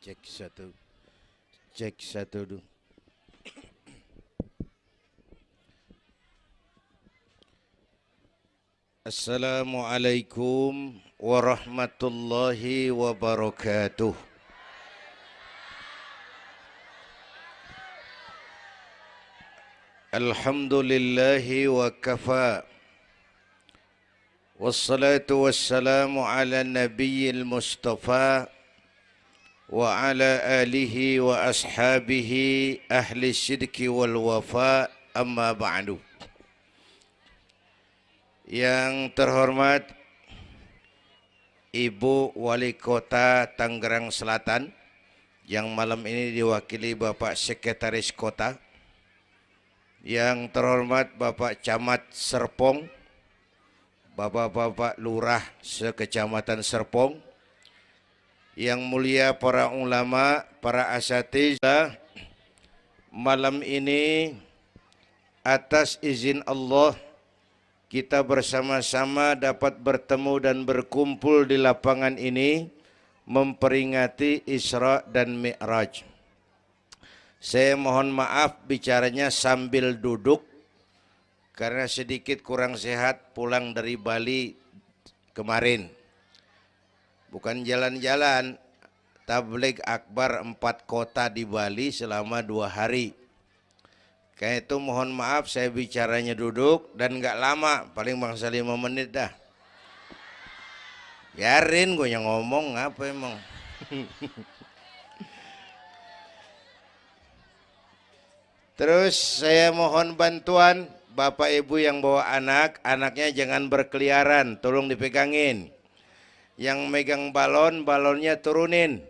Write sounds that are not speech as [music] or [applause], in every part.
Cek satu. Cek satu dulu. Assalamualaikum warahmatullahi wabarakatuh. Alhamdulillahi wa kafa. Nabiyil mustafa wa ala alihi wa ashabihi ahli syidki wal wafa amma ba'du. Yang terhormat Ibu Wali Kota Tangerang Selatan yang malam ini diwakili Bapak Sekretaris Kota yang terhormat Bapak Camat Serpong, Bapak-bapak lurah sekecamatan Serpong, yang mulia para ulama, para asatidzah, malam ini atas izin Allah kita bersama-sama dapat bertemu dan berkumpul di lapangan ini memperingati Isra dan Mi'raj. Saya mohon maaf bicaranya sambil duduk karena sedikit kurang sehat pulang dari Bali kemarin. Bukan jalan-jalan, tablik akbar empat kota di Bali selama dua hari. Kayak itu mohon maaf saya bicaranya duduk dan nggak lama, paling bangsa lima menit dah. Biarin gue yang ngomong apa emang. [laughs] Terus saya mohon bantuan Bapak Ibu yang bawa anak, anaknya jangan berkeliaran, tolong dipegangin. Yang megang balon, balonnya turunin.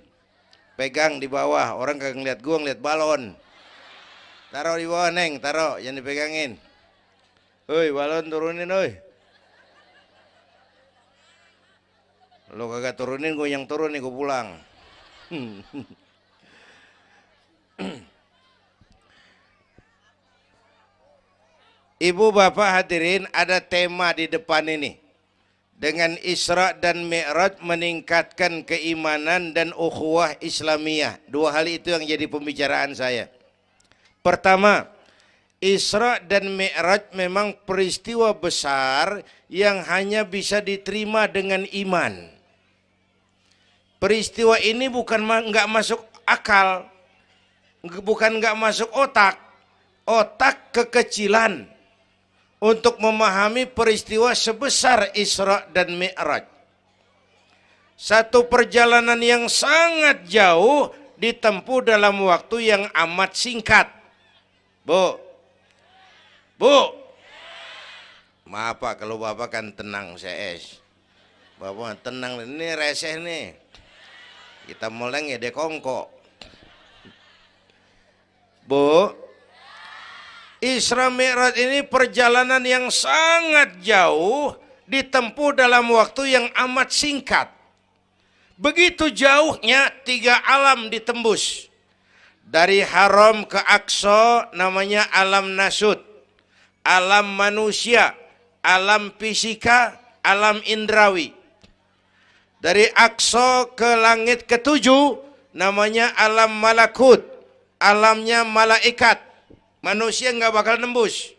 Pegang di bawah, orang kagak ngeliat gua ngeliat balon. Taruh di bawah neng, taruh, jangan dipegangin. Hoi, balon turunin, hoi. Lo kagak turunin, gue yang turun nih, gue pulang. [laughs] Ibu bapak hadirin ada tema di depan ini. Dengan Isra dan Mi'raj meningkatkan keimanan dan ukhuwah Islamiyah. Dua hal itu yang jadi pembicaraan saya. Pertama, Isra dan Mi'raj memang peristiwa besar yang hanya bisa diterima dengan iman. Peristiwa ini bukan nggak masuk akal, bukan nggak masuk otak, otak kekecilan untuk memahami peristiwa sebesar Isra dan Mi'raj. Satu perjalanan yang sangat jauh ditempuh dalam waktu yang amat singkat. Bu, Bu, maaf Pak kalau Bapak kan tenang CS. Bapak tenang, ini reseh nih. Kita mulai ya dekongko. Bu, Isra Mi'raj ini perjalanan yang sangat jauh ditempuh dalam waktu yang amat singkat. Begitu jauhnya tiga alam ditembus. Dari haram ke Aqsa namanya alam nasud. Alam manusia, alam fisika, alam indrawi. Dari Aqsa ke langit ketujuh namanya alam malakut. Alamnya malaikat manusia nggak bakal nembus.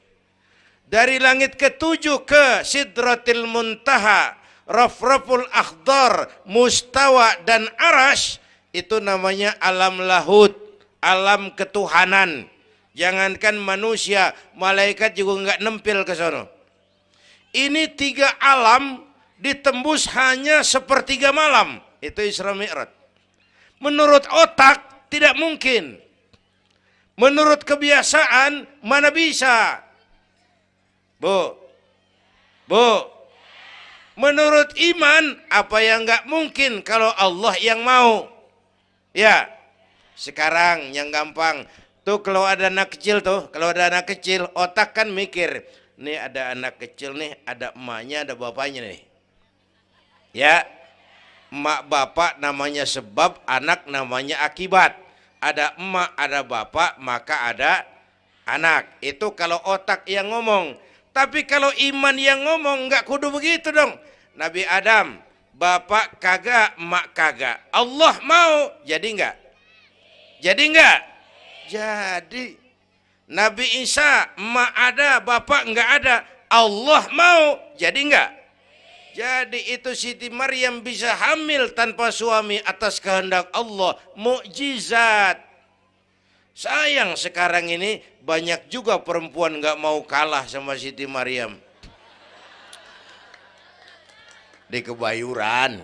Dari langit ketujuh ke Sidratil Muntaha, Rafraful Akhdar, Mustawa dan Arash itu namanya alam lahut, alam ketuhanan. Jangankan manusia, malaikat juga nggak nempel ke sana. Ini tiga alam ditembus hanya sepertiga malam. Itu Isra Mi'raj. Menurut otak tidak mungkin. Menurut kebiasaan mana bisa? Bu, bu, menurut iman apa yang nggak mungkin kalau Allah yang mau? Ya, sekarang yang gampang tuh kalau ada anak kecil tuh, kalau ada anak kecil otak kan mikir, nih ada anak kecil nih, ada emaknya, ada bapaknya nih. Ya, emak bapak namanya sebab, anak namanya akibat ada emak, ada bapak, maka ada anak. Itu kalau otak yang ngomong. Tapi kalau iman yang ngomong, nggak kudu begitu dong. Nabi Adam, bapak kagak, mak kagak. Allah mau, jadi enggak? Jadi enggak? Jadi. Nabi Isa, mak ada, bapak enggak ada. Allah mau, jadi enggak? Jadi itu Siti Maryam bisa hamil tanpa suami atas kehendak Allah. Mukjizat. Sayang sekarang ini banyak juga perempuan nggak mau kalah sama Siti Maryam. Di kebayuran.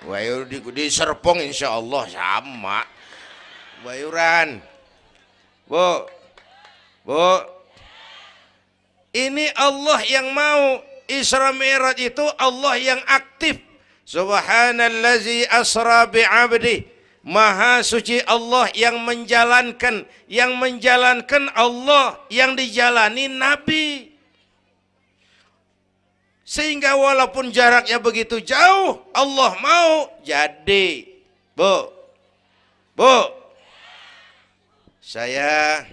Bayur di, di Serpong insya Allah sama. Bayuran. Bu, bu, ini Allah yang mau Isra Mi'raj itu Allah yang aktif. Subhanallazi asra bi'abdi. Maha suci Allah yang menjalankan, yang menjalankan Allah yang dijalani Nabi. Sehingga walaupun jaraknya begitu jauh, Allah mau jadi. Bu, bu, saya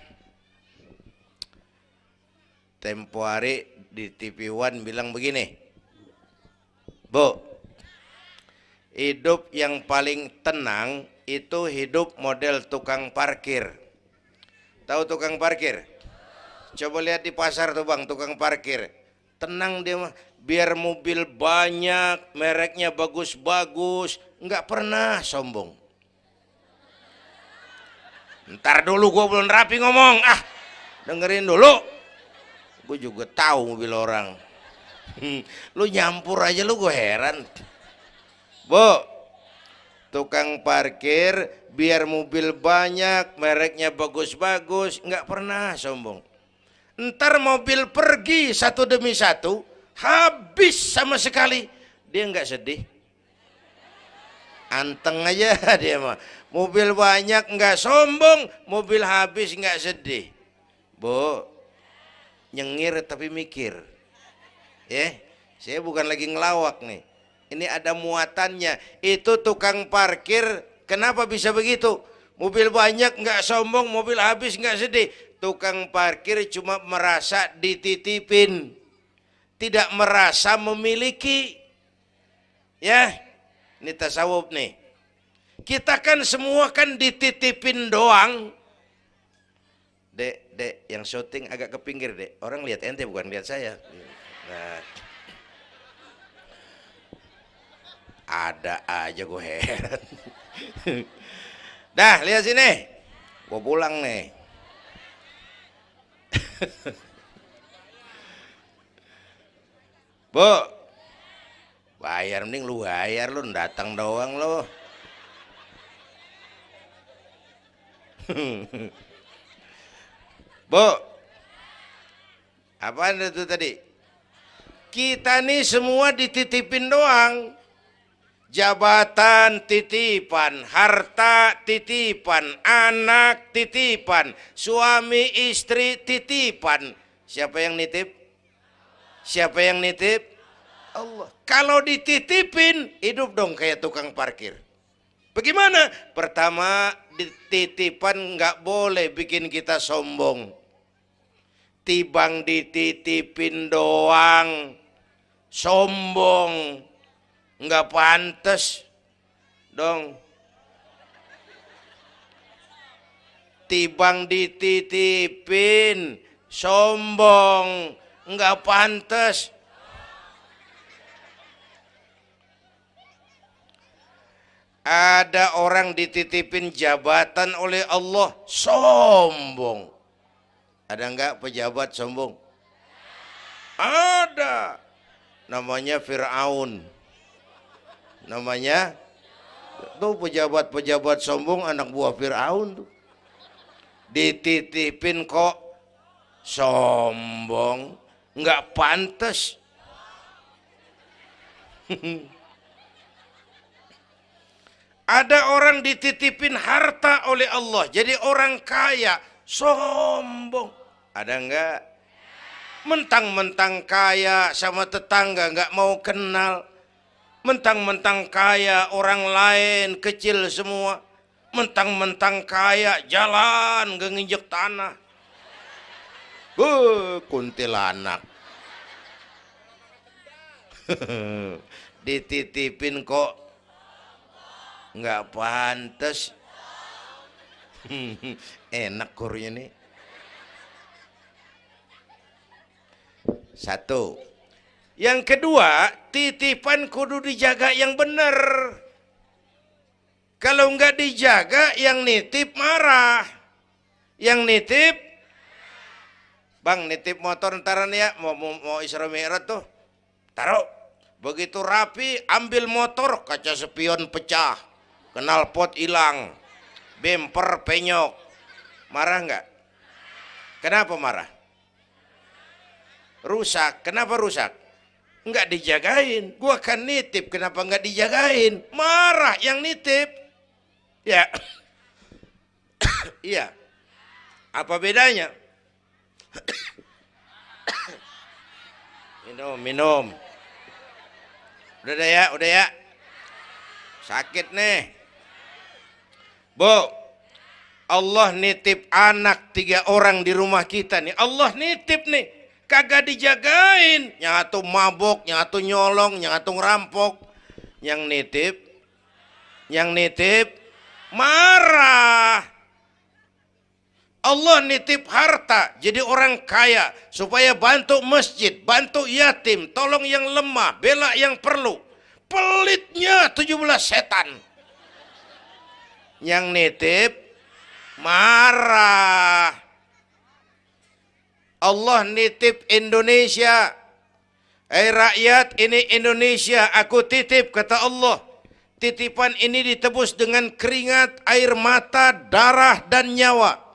tempo hari di TV One bilang begini, Bu, hidup yang paling tenang itu hidup model tukang parkir. Tahu tukang parkir? Coba lihat di pasar tuh bang, tukang parkir. Tenang dia biar mobil banyak, mereknya bagus-bagus, nggak pernah sombong. Ntar dulu gue belum rapi ngomong, ah dengerin dulu gue juga tahu mobil orang. Lu nyampur aja lu gue heran. Bu tukang parkir biar mobil banyak mereknya bagus-bagus nggak pernah sombong. Ntar mobil pergi satu demi satu habis sama sekali. Dia nggak sedih. Anteng aja [laughs] dia mah. Mobil banyak nggak sombong mobil habis nggak sedih. Bu nyengir tapi mikir. Ya saya bukan lagi ngelawak nih. Ini ada muatannya. Itu tukang parkir kenapa bisa begitu? Mobil banyak nggak sombong mobil habis nggak sedih. Tukang parkir cuma merasa dititipin. Tidak merasa memiliki. Ya ini tasawuf nih. Kita kan semua kan dititipin doang. Dek dek yang syuting agak ke pinggir dek. Orang lihat ente bukan lihat saya. Nah, ada aja gue heran. Dah lihat sini. Gue pulang nih. Bu. Bayar mending lu bayar lu datang doang lo [laughs] Bu, apa itu tadi? Kita nih semua dititipin doang. Jabatan titipan, harta titipan, anak titipan, suami istri titipan. Siapa yang nitip? Siapa yang nitip? Allah. Kalau dititipin, hidup dong kayak tukang parkir. Bagaimana? Pertama, dititipan nggak boleh bikin kita sombong. Tibang dititipin doang, sombong, nggak pantas dong. Tibang dititipin, sombong, nggak pantas Ada orang dititipin jabatan oleh Allah sombong. Ada enggak pejabat sombong? Ada. Namanya Fir'aun. Namanya tuh pejabat-pejabat sombong anak buah Fir'aun tuh. Dititipin kok sombong. Enggak pantas. [laughs] Ada orang dititipin harta oleh Allah. Jadi orang kaya, sombong. Ada enggak? Mentang-mentang kaya sama tetangga enggak mau kenal. Mentang-mentang kaya orang lain kecil semua. Mentang-mentang kaya jalan gak nginjek tanah. Uh, kuntilanak. [laughs] dititipin kok nggak pantas [laughs] enak kurnya nih. Satu. Yang kedua titipan kudu dijaga yang benar kalau nggak dijaga yang nitip marah. Yang nitip bang nitip motor ntaran ya mau mau, mau Isra Mi'raj tuh. Taruh. Begitu rapi, ambil motor, kaca spion pecah, kenal pot hilang, bemper penyok. Marah nggak? Kenapa marah? Rusak. Kenapa rusak? Nggak dijagain. Gua kan nitip, kenapa nggak dijagain? Marah yang nitip. Ya. Iya. Apa bedanya? minum, minum. Udah ya, udah ya. Sakit nih. Bu, Allah nitip anak tiga orang di rumah kita nih. Allah nitip nih. Kagak dijagain. Nyatu mabok, nyatu nyolong, nyatu ngerampok. Yang nitip, yang nitip, marah. Allah nitip harta jadi orang kaya supaya bantu masjid, bantu yatim, tolong yang lemah, bela yang perlu. Pelitnya 17 setan. Yang nitip marah. Allah nitip Indonesia. Hai rakyat, ini Indonesia, aku titip kata Allah. Titipan ini ditebus dengan keringat, air mata, darah dan nyawa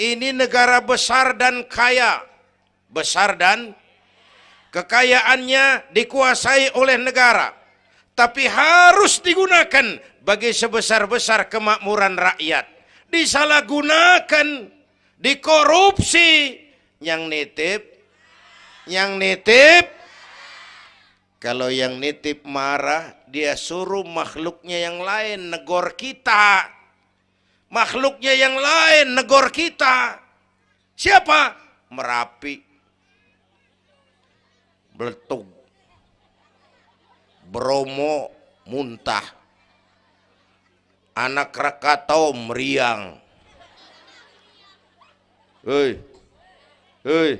ini negara besar dan kaya. Besar dan kekayaannya dikuasai oleh negara. Tapi harus digunakan bagi sebesar-besar kemakmuran rakyat. Disalahgunakan, dikorupsi. Yang nitip, yang nitip, kalau yang nitip marah, dia suruh makhluknya yang lain negor kita makhluknya yang lain negor kita. Siapa? Merapi. Beletung. Bromo muntah. Anak Krakatau meriang. Hei. Hei.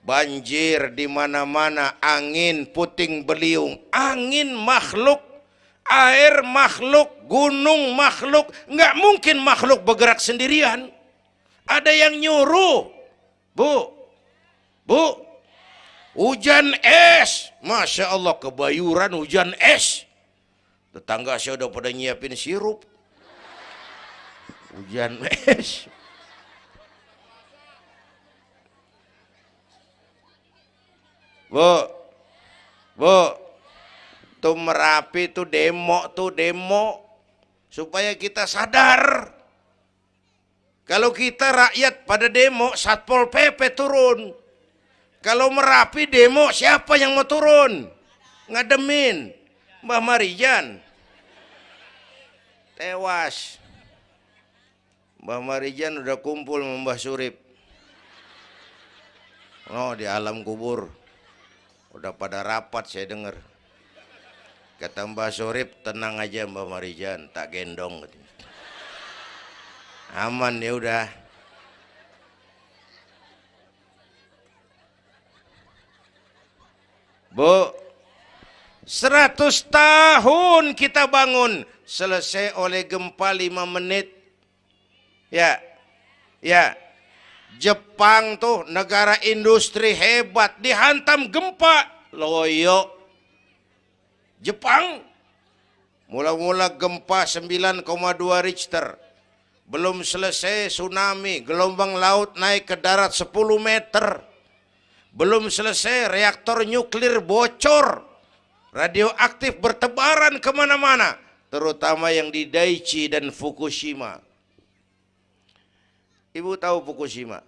Banjir di mana-mana, angin puting beliung, angin makhluk air makhluk, gunung makhluk, nggak mungkin makhluk bergerak sendirian. Ada yang nyuruh, bu, bu, hujan es, masya Allah kebayuran hujan es. Tetangga saya udah pada nyiapin sirup, hujan es. Bu, bu, tuh Merapi tuh demo tuh demo supaya kita sadar. Kalau kita rakyat pada demo Satpol PP turun. Kalau Merapi demo siapa yang mau turun? Ngademin Mbah Marijan tewas. Mbah Marijan udah kumpul sama Mbah Surip. Oh di alam kubur. Udah pada rapat saya dengar Kata Mbak Surip, tenang aja Mbak Marijan, tak gendong. Aman ya udah. Bu, 100 tahun kita bangun, selesai oleh gempa 5 menit. Ya, ya, Jepang tuh negara industri hebat, dihantam gempa, loyo. Jepang. Mula-mula gempa 9,2 Richter. Belum selesai tsunami. Gelombang laut naik ke darat 10 meter. Belum selesai reaktor nuklir bocor radioaktif bertebaran ke mana-mana terutama yang di Daiichi dan Fukushima ibu tahu Fukushima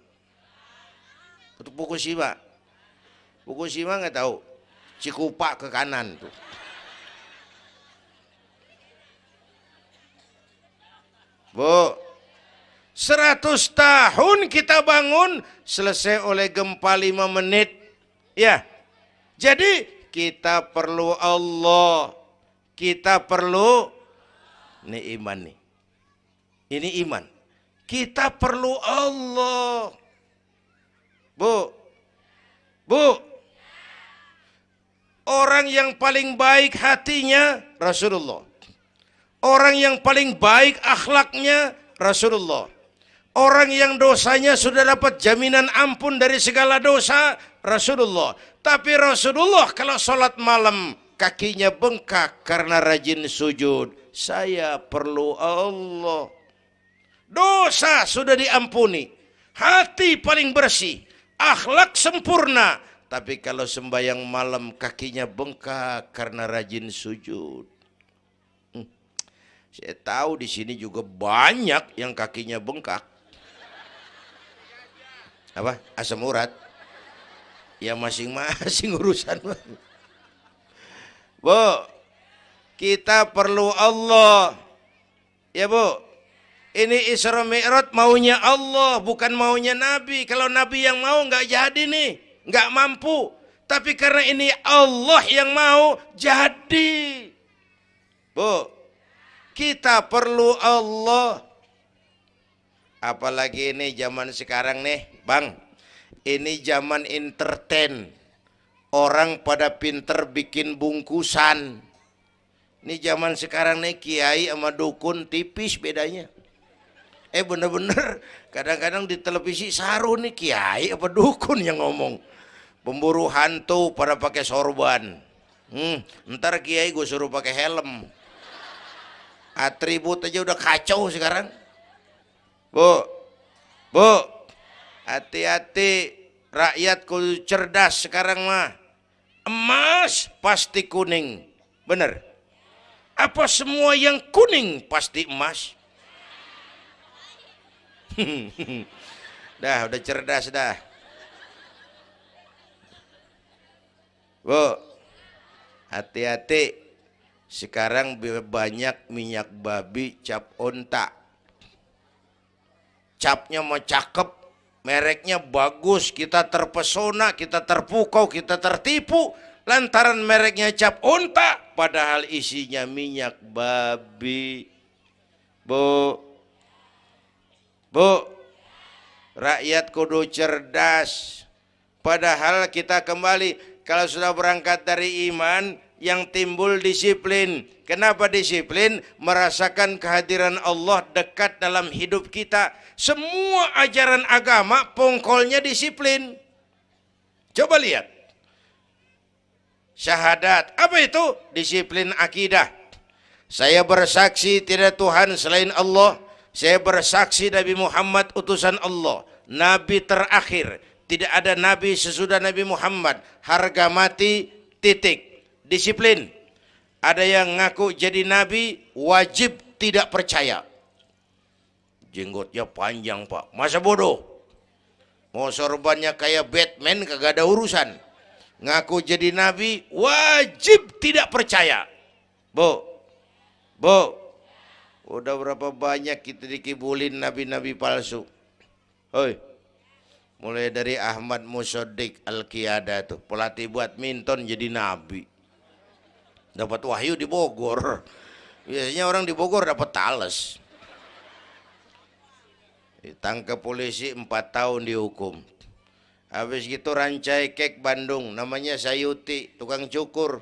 untuk Fukushima Fukushima nggak tahu Cikupa ke kanan tuh Bu, 100 tahun kita bangun selesai oleh gempa 5 menit. Ya. Jadi kita perlu Allah. Kita perlu ini iman nih. Ini iman. Kita perlu Allah. Bu. Bu. Orang yang paling baik hatinya Rasulullah. Orang yang paling baik akhlaknya Rasulullah. Orang yang dosanya sudah dapat jaminan ampun dari segala dosa Rasulullah. Tapi Rasulullah kalau sholat malam kakinya bengkak karena rajin sujud. Saya perlu Allah. Dosa sudah diampuni. Hati paling bersih. Akhlak sempurna. Tapi kalau sembahyang malam kakinya bengkak karena rajin sujud. Saya tahu di sini juga banyak yang kakinya bengkak. Apa? Asam urat. Ya masing-masing [laughs] urusan. Bu, kita perlu Allah. Ya Bu, ini Isra Mi'raj maunya Allah, bukan maunya Nabi. Kalau Nabi yang mau nggak jadi nih, nggak mampu. Tapi karena ini Allah yang mau, jadi. Bu, kita perlu Allah. Apalagi ini zaman sekarang nih, Bang. Ini zaman entertain. Orang pada pinter bikin bungkusan. Ini zaman sekarang nih kiai sama dukun tipis bedanya. Eh bener-bener kadang-kadang di televisi saru nih kiai apa dukun yang ngomong. Pemburu hantu pada pakai sorban. Hmm, ntar kiai gue suruh pakai helm atribut aja udah kacau sekarang bu bu hati-hati rakyat kudu cerdas sekarang mah. Emas pasti kuning. Bener. Apa semua yang kuning pasti emas? [laughs] Dah udah cerdas dah. Bu hati-hati. Sekarang banyak minyak babi cap onta. Capnya mau cakep, mereknya bagus, kita terpesona, kita terpukau, kita tertipu. Lantaran mereknya cap onta, padahal isinya minyak babi. Bu, bu, rakyat kudu cerdas. Padahal kita kembali, kalau sudah berangkat dari iman, yang timbul disiplin. Kenapa disiplin? Merasakan kehadiran Allah dekat dalam hidup kita. Semua ajaran agama pongkolnya disiplin. Coba lihat. Syahadat. Apa itu? Disiplin akidah. Saya bersaksi tidak Tuhan selain Allah. Saya bersaksi Nabi Muhammad utusan Allah. Nabi terakhir. Tidak ada Nabi sesudah Nabi Muhammad. Harga mati titik disiplin. Ada yang ngaku jadi nabi wajib tidak percaya. Jenggotnya panjang pak, masa bodoh. Mau sorbannya kayak Batman kagak ada urusan. Ngaku jadi nabi wajib tidak percaya. Bu, bu, udah berapa banyak kita dikibulin nabi-nabi palsu. Hoi, mulai dari Ahmad Musodik Al-Qiyada tuh pelatih buat minton jadi nabi dapat wahyu di Bogor. Biasanya orang di Bogor dapat tales. Ditangkap polisi empat tahun dihukum. Habis gitu rancai kek Bandung namanya Sayuti tukang cukur.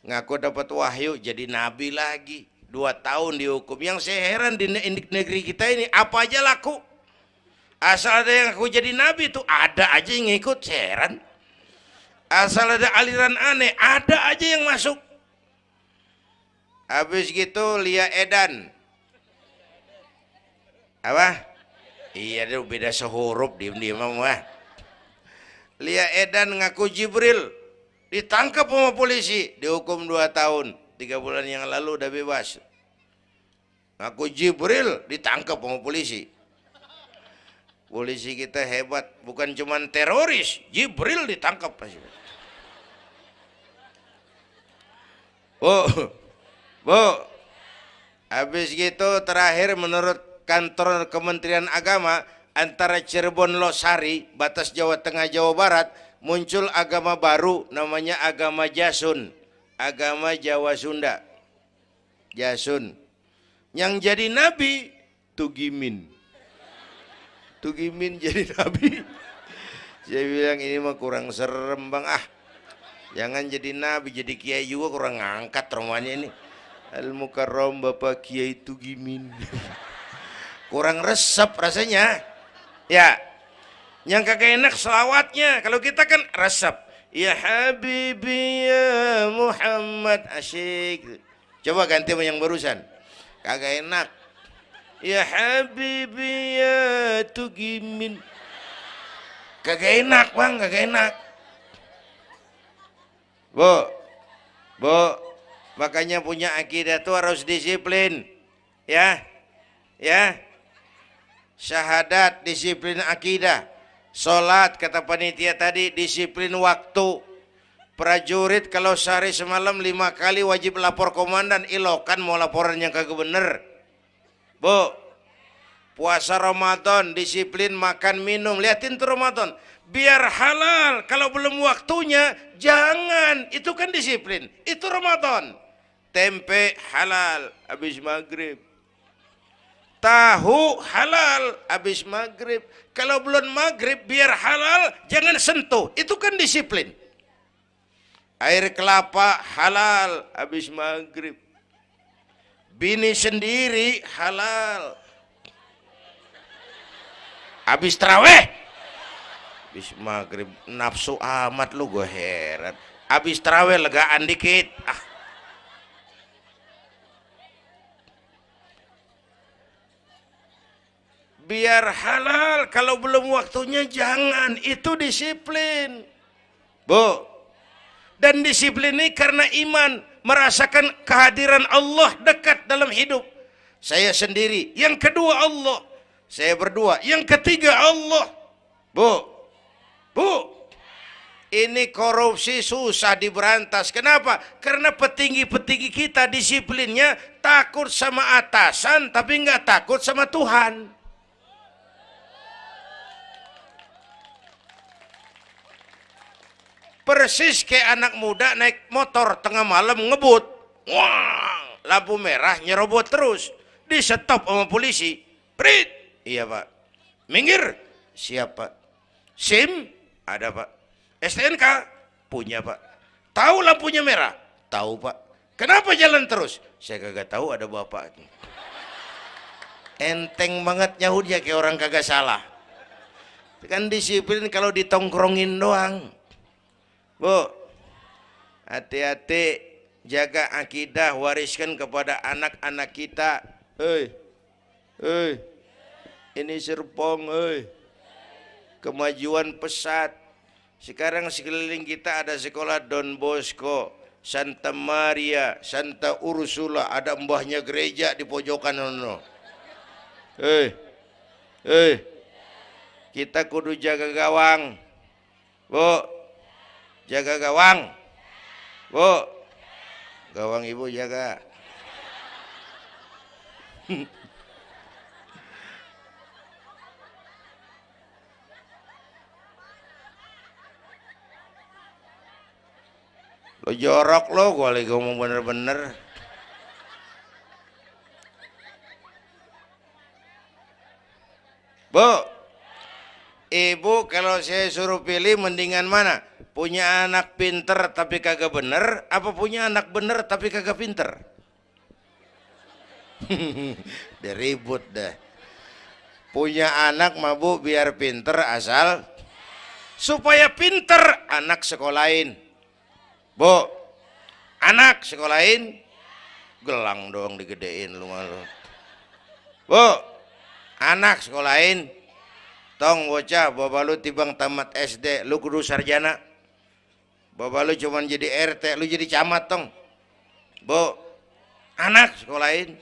Ngaku dapat wahyu jadi nabi lagi. Dua tahun dihukum. Yang saya heran di negeri kita ini apa aja laku? Asal ada yang aku jadi nabi itu ada aja yang ngikut saya heran. Asal ada aliran aneh ada aja yang masuk Habis gitu Lia Edan. Apa? Iya dia beda sehurup diem-diem mah. Lia Edan ngaku Jibril ditangkap sama polisi dihukum 2 tahun tiga bulan yang lalu udah bebas ngaku Jibril ditangkap sama polisi polisi kita hebat bukan cuma teroris Jibril ditangkap oh Bu, habis gitu terakhir menurut kantor Kementerian Agama antara Cirebon Losari, batas Jawa Tengah Jawa Barat muncul agama baru namanya agama Jasun, agama Jawa Sunda. Jasun. Yang jadi nabi Tugimin. Tugimin jadi nabi. Saya bilang ini mah kurang serem bang ah. Jangan jadi nabi, jadi kiai juga kurang ngangkat rumahnya ini. Al Mukarram Bapak Kiai Tugimin. kurang resep rasanya. Ya, yang kagak enak selawatnya. Kalau kita kan resep. Ya Habibi ya Muhammad asyik. Coba ganti yang barusan. Kagak enak. Ya Habibi ya Tugimin. Kagak enak bang, kagak enak. Bu, bu, makanya punya akidah tuh harus disiplin. Ya, ya. Syahadat, disiplin akidah. Sholat kata panitia tadi disiplin waktu. Prajurit kalau sehari semalam lima kali wajib lapor komandan. Ilokan mau laporan yang kagak bener. Bu, puasa Ramadan disiplin makan minum. Liatin tuh Ramadan. Biar halal. Kalau belum waktunya jangan. Itu kan disiplin. Itu Ramadan tempe halal habis maghrib. Tahu halal habis maghrib. Kalau belum maghrib biar halal jangan sentuh. Itu kan disiplin. Air kelapa halal habis maghrib. Bini sendiri halal. Habis terawih. Habis maghrib nafsu amat lu gue heran. Habis terawih legaan dikit. Ah biar halal kalau belum waktunya jangan. Itu disiplin. Bu. Dan disiplin ini karena iman. Merasakan kehadiran Allah dekat dalam hidup. Saya sendiri. Yang kedua Allah. Saya berdua. Yang ketiga Allah. Bu. Bu. Ini korupsi susah diberantas. Kenapa? Karena petinggi-petinggi kita disiplinnya takut sama atasan tapi nggak takut sama Tuhan. Persis kayak anak muda naik motor tengah malam ngebut. Wah, lampu merah nyerobot terus. Di stop sama polisi. Prit. Iya pak. Minggir. Siap pak. SIM? Ada pak. STNK? Punya pak. Tahu lampunya merah? Tahu pak. Kenapa jalan terus? Saya kagak tahu ada bapak. Enteng banget nyahudnya kayak orang kagak salah. Kan disiplin kalau ditongkrongin doang. Bu, hati-hati jaga akidah, wariskan kepada anak-anak kita. Hei, hei, ini Serpong, hei. Kemajuan pesat. Sekarang sekeliling kita ada sekolah Don Bosco, Santa Maria, Santa Ursula, ada mbahnya gereja di pojokan. Hei, hei, kita kudu jaga gawang. Bu, jaga gawang. Bu. Gawang ibu jaga. [laughs] Lo jorok lo gue lagi ngomong bener-bener. Bu. Ibu kalau saya suruh pilih mendingan mana punya anak pinter tapi kagak bener apa punya anak bener tapi kagak pinter? [laughs] Dia ribut dah punya anak mabuk biar pinter asal supaya pinter anak sekolahin. Bu anak sekolahin? Gelang doang digedein lu malu. Bu anak sekolahin? Tong bocah bapak lu tibang tamat SD lu kudu sarjana Bapak lu cuman jadi RT, lu jadi camat tong. Bu, anak sekolahin.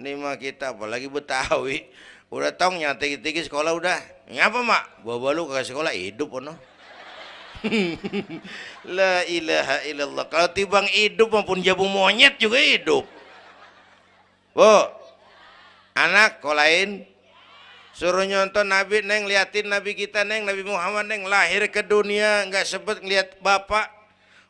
Ini mah kita apalagi Betawi. Udah tong nyate tinggi sekolah udah. Ngapa mak? Bapak lu ke sekolah hidup ono. [laughs] La ilaha illallah. Kalau tibang hidup maupun jabu monyet juga hidup. Bu, anak sekolahin. Suruh nyonton Nabi, neng liatin Nabi kita, neng Nabi Muhammad, neng lahir ke dunia, nggak sebet ngeliat bapak.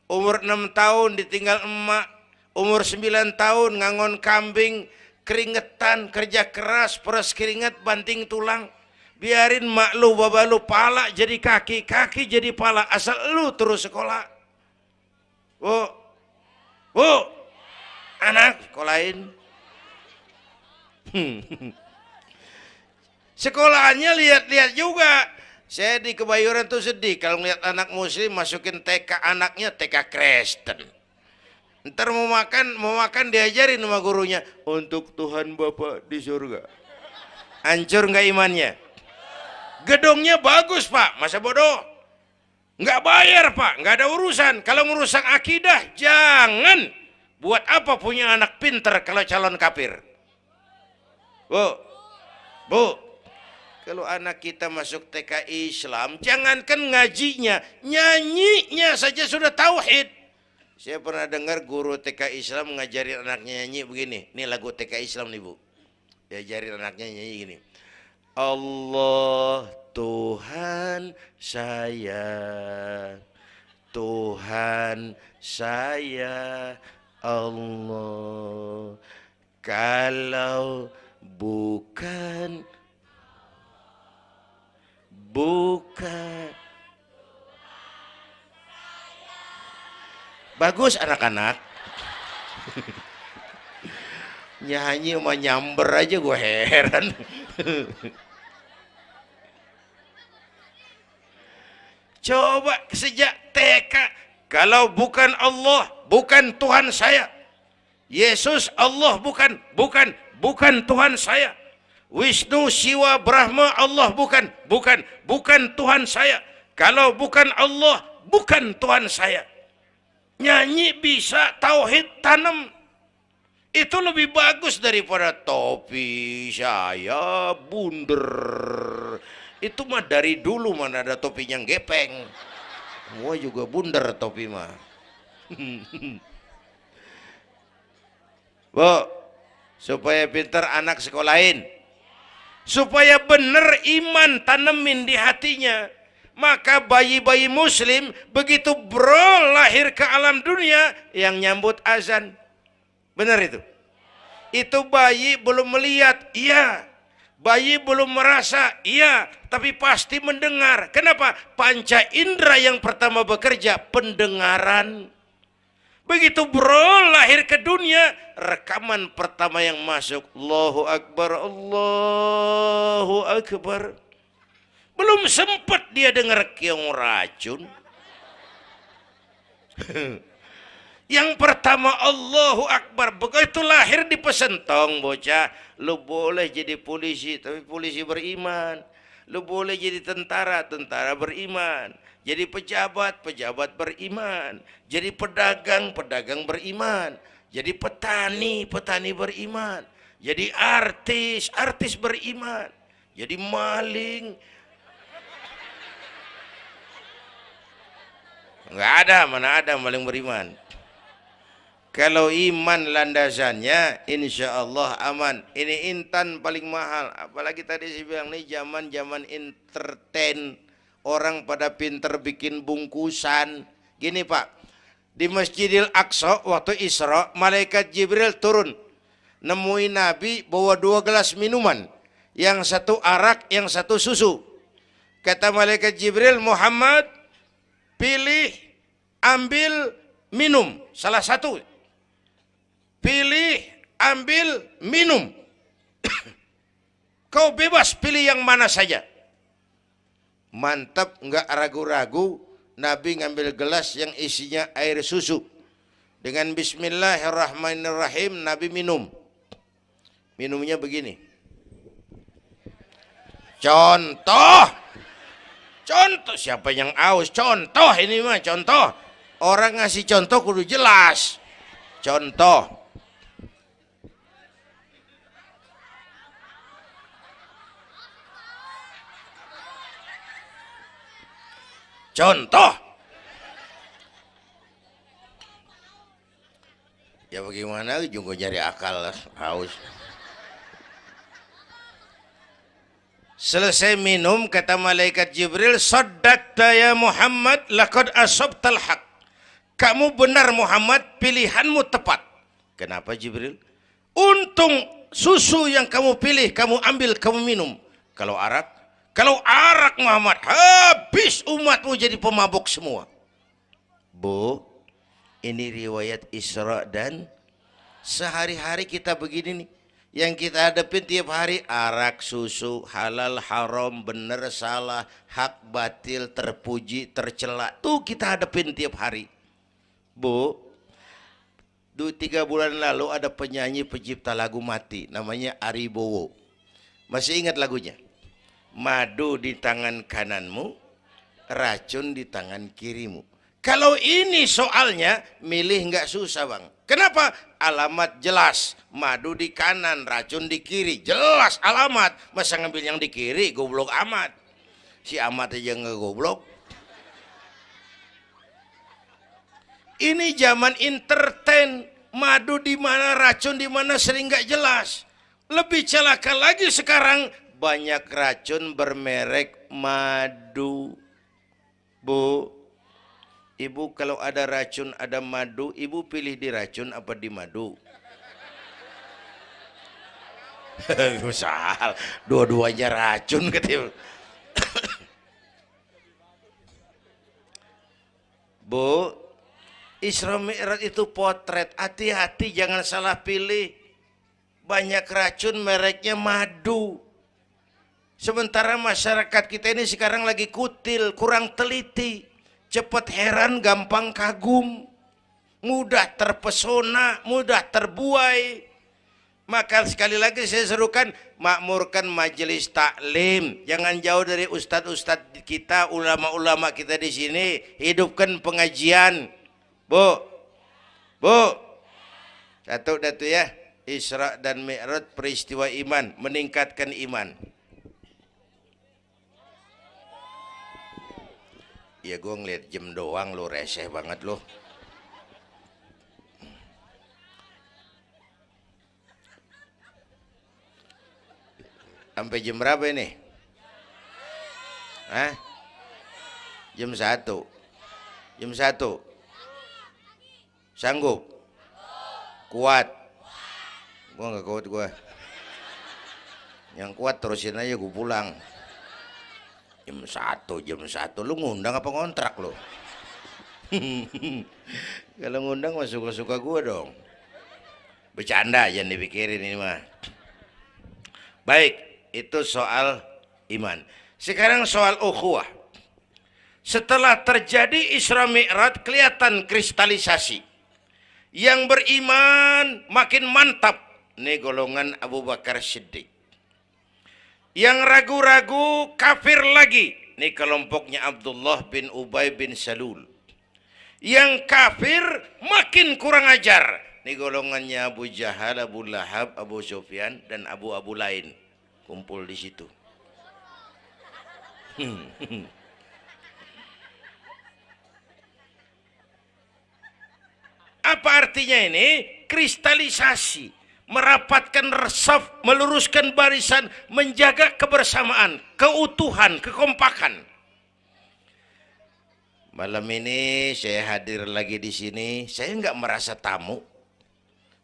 Umur 6 tahun ditinggal emak, umur 9 tahun ngangon kambing, keringetan, kerja keras, peres keringet, banting tulang. Biarin mak lu, baba lu, pala jadi kaki, kaki jadi pala, asal lu terus sekolah. Bu, bu, anak sekolahin. [laughs] Sekolahannya lihat-lihat juga. Saya di Kebayoran tuh sedih kalau melihat anak muslim masukin TK anaknya TK Kristen. Ntar mau makan, mau makan diajarin sama gurunya untuk Tuhan Bapa di surga. Hancur nggak imannya? Gedungnya bagus pak, masa bodoh? Nggak bayar pak, nggak ada urusan. Kalau merusak akidah, jangan. Buat apa punya anak pinter kalau calon kafir? Bu, bu, kalau anak kita masuk TK Islam, jangankan ngajinya, nyanyinya saja sudah tauhid. Saya pernah dengar guru TK Islam ngajarin anaknya nyanyi begini. Ini lagu TK Islam nih bu. Diajarin anaknya nyanyi gini. Allah Tuhan saya, Tuhan saya Allah. Kalau bukan Bukan. Bagus anak-anak. [laughs] Nyanyi sama nyamber aja gue heran. [laughs] Coba sejak TK, kalau bukan Allah, bukan Tuhan saya. Yesus Allah bukan, bukan, bukan Tuhan saya. Wisnu, Siwa, Brahma, Allah bukan, bukan, bukan Tuhan saya. Kalau bukan Allah, bukan Tuhan saya. Nyanyi bisa tauhid tanam. Itu lebih bagus daripada topi saya bunder. Itu mah dari dulu mana ada topinya gepeng. Semua juga bunder topi mah. [laughs] Bu, supaya pintar anak sekolahin supaya benar iman tanemin di hatinya. Maka bayi-bayi muslim begitu bro lahir ke alam dunia yang nyambut azan. Benar itu? Itu bayi belum melihat iya. Bayi belum merasa iya. Tapi pasti mendengar. Kenapa? Panca indera yang pertama bekerja pendengaran Begitu bro lahir ke dunia, rekaman pertama yang masuk. Allahu Akbar, Allahu Akbar. Belum sempat dia dengar kiong racun. [laughs] yang pertama Allahu Akbar. Begitu lahir di pesentong bocah. Lu boleh jadi polisi, tapi polisi beriman. Lu boleh jadi tentara, tentara beriman jadi pejabat, pejabat beriman. Jadi pedagang, pedagang beriman. Jadi petani, petani beriman. Jadi artis, artis beriman. Jadi maling. Enggak ada, mana ada maling beriman. Kalau iman landasannya, insya Allah aman. Ini intan paling mahal. Apalagi tadi saya bilang ini zaman zaman entertain orang pada pinter bikin bungkusan. Gini Pak, di Masjidil Aqsa waktu Isra, malaikat Jibril turun. Nemuin Nabi bawa dua gelas minuman. Yang satu arak, yang satu susu. Kata malaikat Jibril, Muhammad, pilih, ambil, minum. Salah satu. Pilih, ambil, minum. [coughs] Kau bebas pilih yang mana saja mantap nggak ragu-ragu. Nabi ngambil gelas yang isinya air susu. Dengan Bismillahirrahmanirrahim Nabi minum. Minumnya begini. Contoh. Contoh siapa yang aus? Contoh ini mah contoh. Orang ngasih contoh kudu jelas. Contoh Contoh. Ya bagaimana juga nyari akal haus. Selesai minum kata malaikat Jibril, "Saddaqta ya Muhammad, laqad asabtal haq." Kamu benar Muhammad, pilihanmu tepat. Kenapa Jibril? Untung susu yang kamu pilih, kamu ambil, kamu minum. Kalau arak, kalau arak Muhammad, habis umatmu jadi pemabuk semua. Bu, ini riwayat Isra dan sehari-hari kita begini nih. Yang kita hadapin tiap hari arak susu halal haram benar salah hak batil terpuji tercela. Tuh kita hadapin tiap hari. Bu dua tiga bulan lalu ada penyanyi pencipta lagu mati namanya Ari Bowo. Masih ingat lagunya madu di tangan kananmu racun di tangan kirimu kalau ini soalnya milih nggak susah bang Kenapa? Alamat jelas. Madu di kanan, racun di kiri. Jelas alamat. Masa ngambil yang di kiri, goblok amat. Si amat aja nggak goblok. Ini zaman entertain. Madu di mana, racun di mana sering nggak jelas. Lebih celaka lagi sekarang banyak racun bermerek madu. Bu, Ibu kalau ada racun, ada madu, ibu pilih di racun apa di madu? [laughs] Misal, dua-duanya racun gitu. [coughs] Bu, Isra Mi'raj itu potret. Hati-hati jangan salah pilih. Banyak racun mereknya madu. Sementara masyarakat kita ini sekarang lagi kutil, kurang teliti cepat heran, gampang kagum, mudah terpesona, mudah terbuai. Maka sekali lagi saya serukan makmurkan majelis taklim. Jangan jauh dari ustadz-ustadz kita, ulama-ulama kita di sini. Hidupkan pengajian. Bu, bu, satu datu ya. Isra dan Mi'raj peristiwa iman, meningkatkan iman. Ya gue ngeliat jam doang lo reseh banget lo sampai jam berapa ini? Hah? jam satu. Jam satu. Sanggup? Kuat. Gue nggak kuat gue yang kuat terusin aja gue pulang jam satu jam satu. Lu ngundang apa ngontrak lu? [laughs] Kalau ngundang mah suka-suka gue dong. Bercanda jangan dipikirin ini mah. Baik itu soal iman. Sekarang soal ukhuwah. Setelah terjadi Isra Mi'raj kelihatan kristalisasi. Yang beriman makin mantap. Ini golongan Abu Bakar Siddiq yang ragu-ragu kafir lagi. Ini kelompoknya Abdullah bin Ubay bin Salul. Yang kafir makin kurang ajar. Ini golongannya Abu Jahal, Abu Lahab, Abu Sufyan, dan Abu-Abu lain. Kumpul di situ. [laughs] Apa artinya ini? Kristalisasi merapatkan resaf, meluruskan barisan, menjaga kebersamaan, keutuhan, kekompakan. Malam ini saya hadir lagi di sini, saya nggak merasa tamu.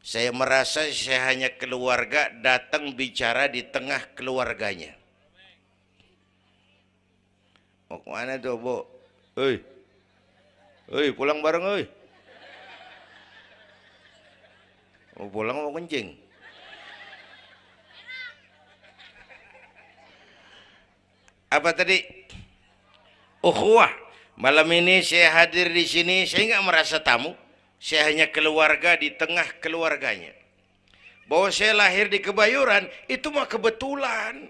Saya merasa saya hanya keluarga datang bicara di tengah keluarganya. Mau ke mana tuh, Bu? Hei, hei, pulang bareng, hei. Mau pulang mau kencing. Apa tadi? Ukhuwah. Malam ini saya hadir di sini, saya nggak merasa tamu. Saya hanya keluarga di tengah keluarganya. Bahwa saya lahir di kebayuran, itu mah kebetulan.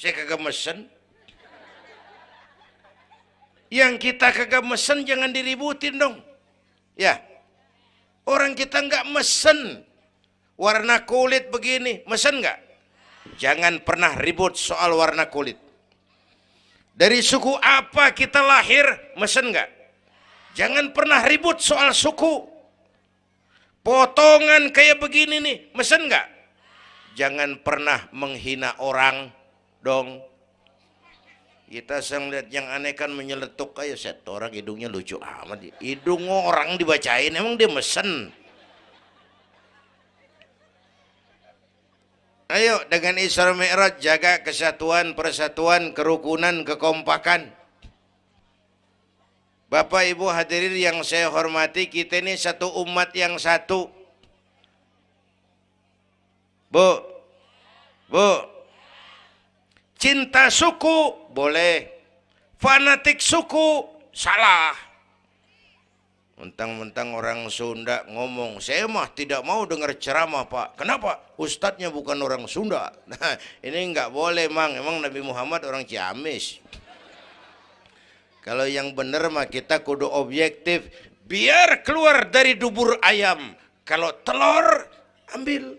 Saya kagak mesen. Yang kita kagak mesen jangan diributin dong. Ya, Orang kita nggak mesen warna kulit begini, mesen nggak? Jangan pernah ribut soal warna kulit. Dari suku apa kita lahir, mesen nggak? Jangan pernah ribut soal suku. Potongan kayak begini nih, mesen nggak? Jangan pernah menghina orang dong. Kita sang lihat yang aneh kan menyeletuk kayak set orang hidungnya lucu amat. Hidung orang dibacain emang dia mesen. Ayo dengan Isra Mi'raj jaga kesatuan, persatuan, kerukunan, kekompakan. Bapak Ibu hadirin yang saya hormati, kita ini satu umat yang satu. Bu, Bu, cinta suku boleh, fanatik suku salah. Mentang-mentang orang Sunda ngomong, saya mah tidak mau dengar ceramah pak. Kenapa? Ustadznya bukan orang Sunda. Nah, ini nggak boleh mang. Emang Nabi Muhammad orang Ciamis. Kalau yang benar mah kita kudu objektif. Biar keluar dari dubur ayam. Kalau telur, ambil.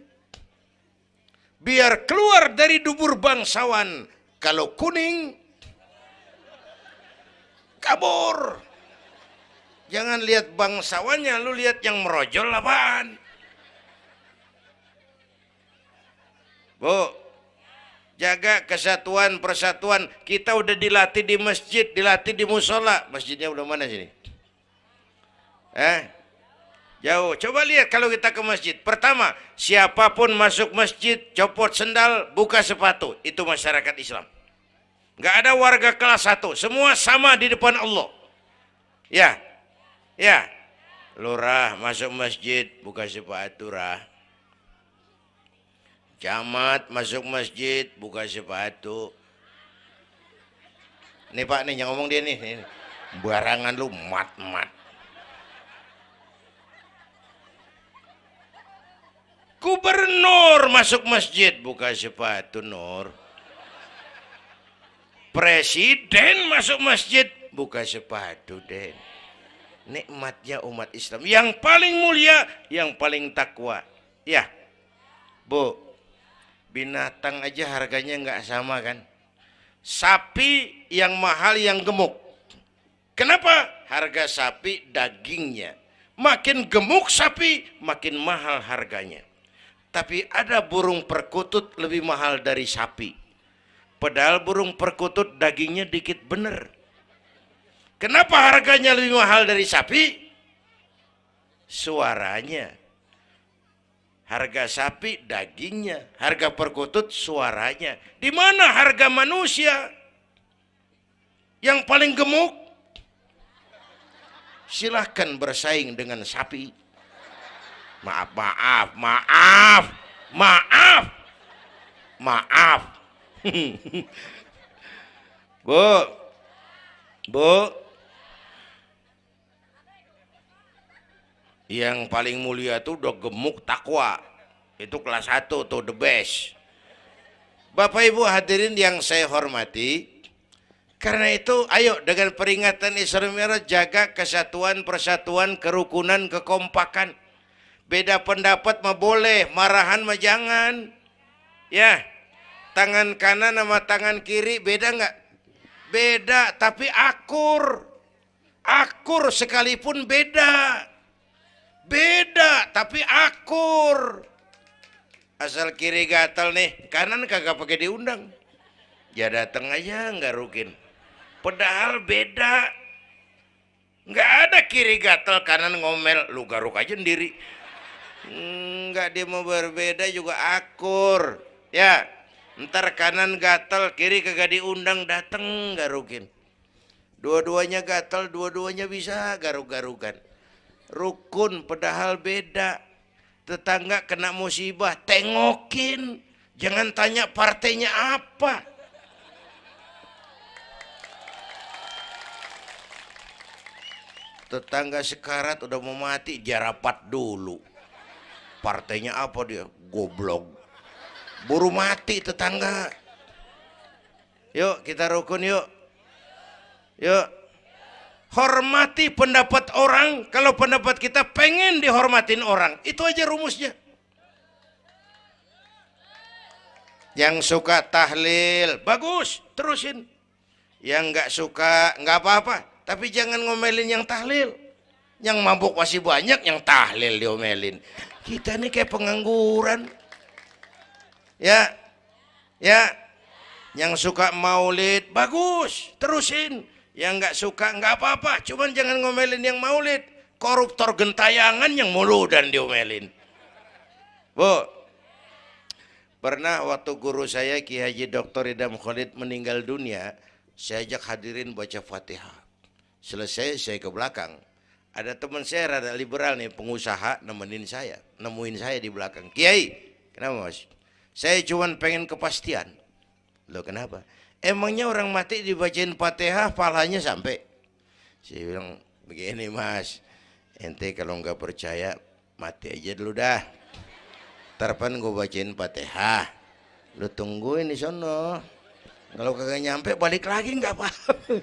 Biar keluar dari dubur bangsawan. Kalau kuning, kabur. Jangan lihat bangsawannya, lu lihat yang merojol apaan. Bu, jaga kesatuan persatuan. Kita udah dilatih di masjid, dilatih di musola. Masjidnya udah mana sini? Eh, jauh. Coba lihat kalau kita ke masjid. Pertama, siapa pun masuk masjid, copot sendal, buka sepatu. Itu masyarakat Islam. Gak ada warga kelas satu. Semua sama di depan Allah. Ya, Ya, lurah masuk masjid buka sepatu rah. Camat masuk masjid buka sepatu. Nih Pak nih yang ngomong dia nih, nih. Barangan lu mat-mat. Gubernur masuk masjid buka sepatu Nur. Presiden masuk masjid. Buka sepatu Den. Nikmatnya umat Islam. Yang paling mulia yang paling takwa. Ya. Bu binatang aja harganya nggak sama kan? Sapi yang mahal yang gemuk. Kenapa? Harga sapi dagingnya. Makin gemuk sapi makin mahal harganya. Tapi ada burung perkutut lebih mahal dari sapi padahal burung perkutut dagingnya dikit bener Kenapa harganya lebih mahal dari sapi? Suaranya. Harga sapi dagingnya, harga perkutut suaranya. Di mana harga manusia yang paling gemuk? Silahkan bersaing dengan sapi. Maaf, maaf, maaf, maaf, maaf. [laughs] Bu, Bu, yang paling mulia itu udah gemuk takwa itu kelas 1 tuh the best Bapak Ibu hadirin yang saya hormati karena itu ayo dengan peringatan Isra Mi'raj jaga kesatuan, persatuan, kerukunan, kekompakan. Beda pendapat mah boleh, marahan mah jangan. Ya. Tangan kanan sama tangan kiri beda nggak? Beda, tapi akur. Akur sekalipun beda. Beda, tapi akur. Asal kiri gatal nih, kanan kagak pakai diundang. Ya datang aja nggak rukin. Padahal beda. Nggak ada kiri gatal kanan ngomel, lu garuk aja sendiri. Nggak dia mau berbeda juga akur. Ya, ntar kanan gatal, kiri kagak diundang, dateng garukin. Dua-duanya gatal, dua-duanya bisa garuk-garukan rukun padahal beda. Tetangga kena musibah tengokin. Jangan tanya partainya apa. Tetangga sekarat udah mau mati jarapat dulu. Partainya apa dia? Goblok buru mati tetangga. Yuk kita rukun yuk. Yuk. Hormati pendapat orang kalau pendapat kita pengen dihormatin orang. Itu aja rumusnya. Yang suka tahlil bagus terusin. Yang nggak suka nggak apa-apa. Tapi jangan ngomelin yang tahlil. Yang mabuk masih banyak yang tahlil diomelin. Kita ini kayak pengangguran ya ya Yang suka maulid, bagus, terusin. Yang nggak suka, nggak apa-apa. Cuman jangan ngomelin yang maulid. Koruptor gentayangan yang mulu dan diomelin. Bu, pernah waktu guru saya Ki Haji Dr. Idam Khalid meninggal dunia, saya ajak hadirin baca Fatihah. Selesai saya ke belakang. Ada teman saya rada liberal nih, pengusaha nemenin saya, nemuin saya di belakang. Kiai, kenapa mas? Saya cuma pengen kepastian. Loh kenapa? Emangnya orang mati dibacain Fatihah palanya sampai? Saya bilang begini mas, ente kalau nggak percaya mati aja dulu dah. Tarpan gue bacain Fatihah. Lu tungguin di sono. Kalau kagak nyampe balik lagi nggak apa.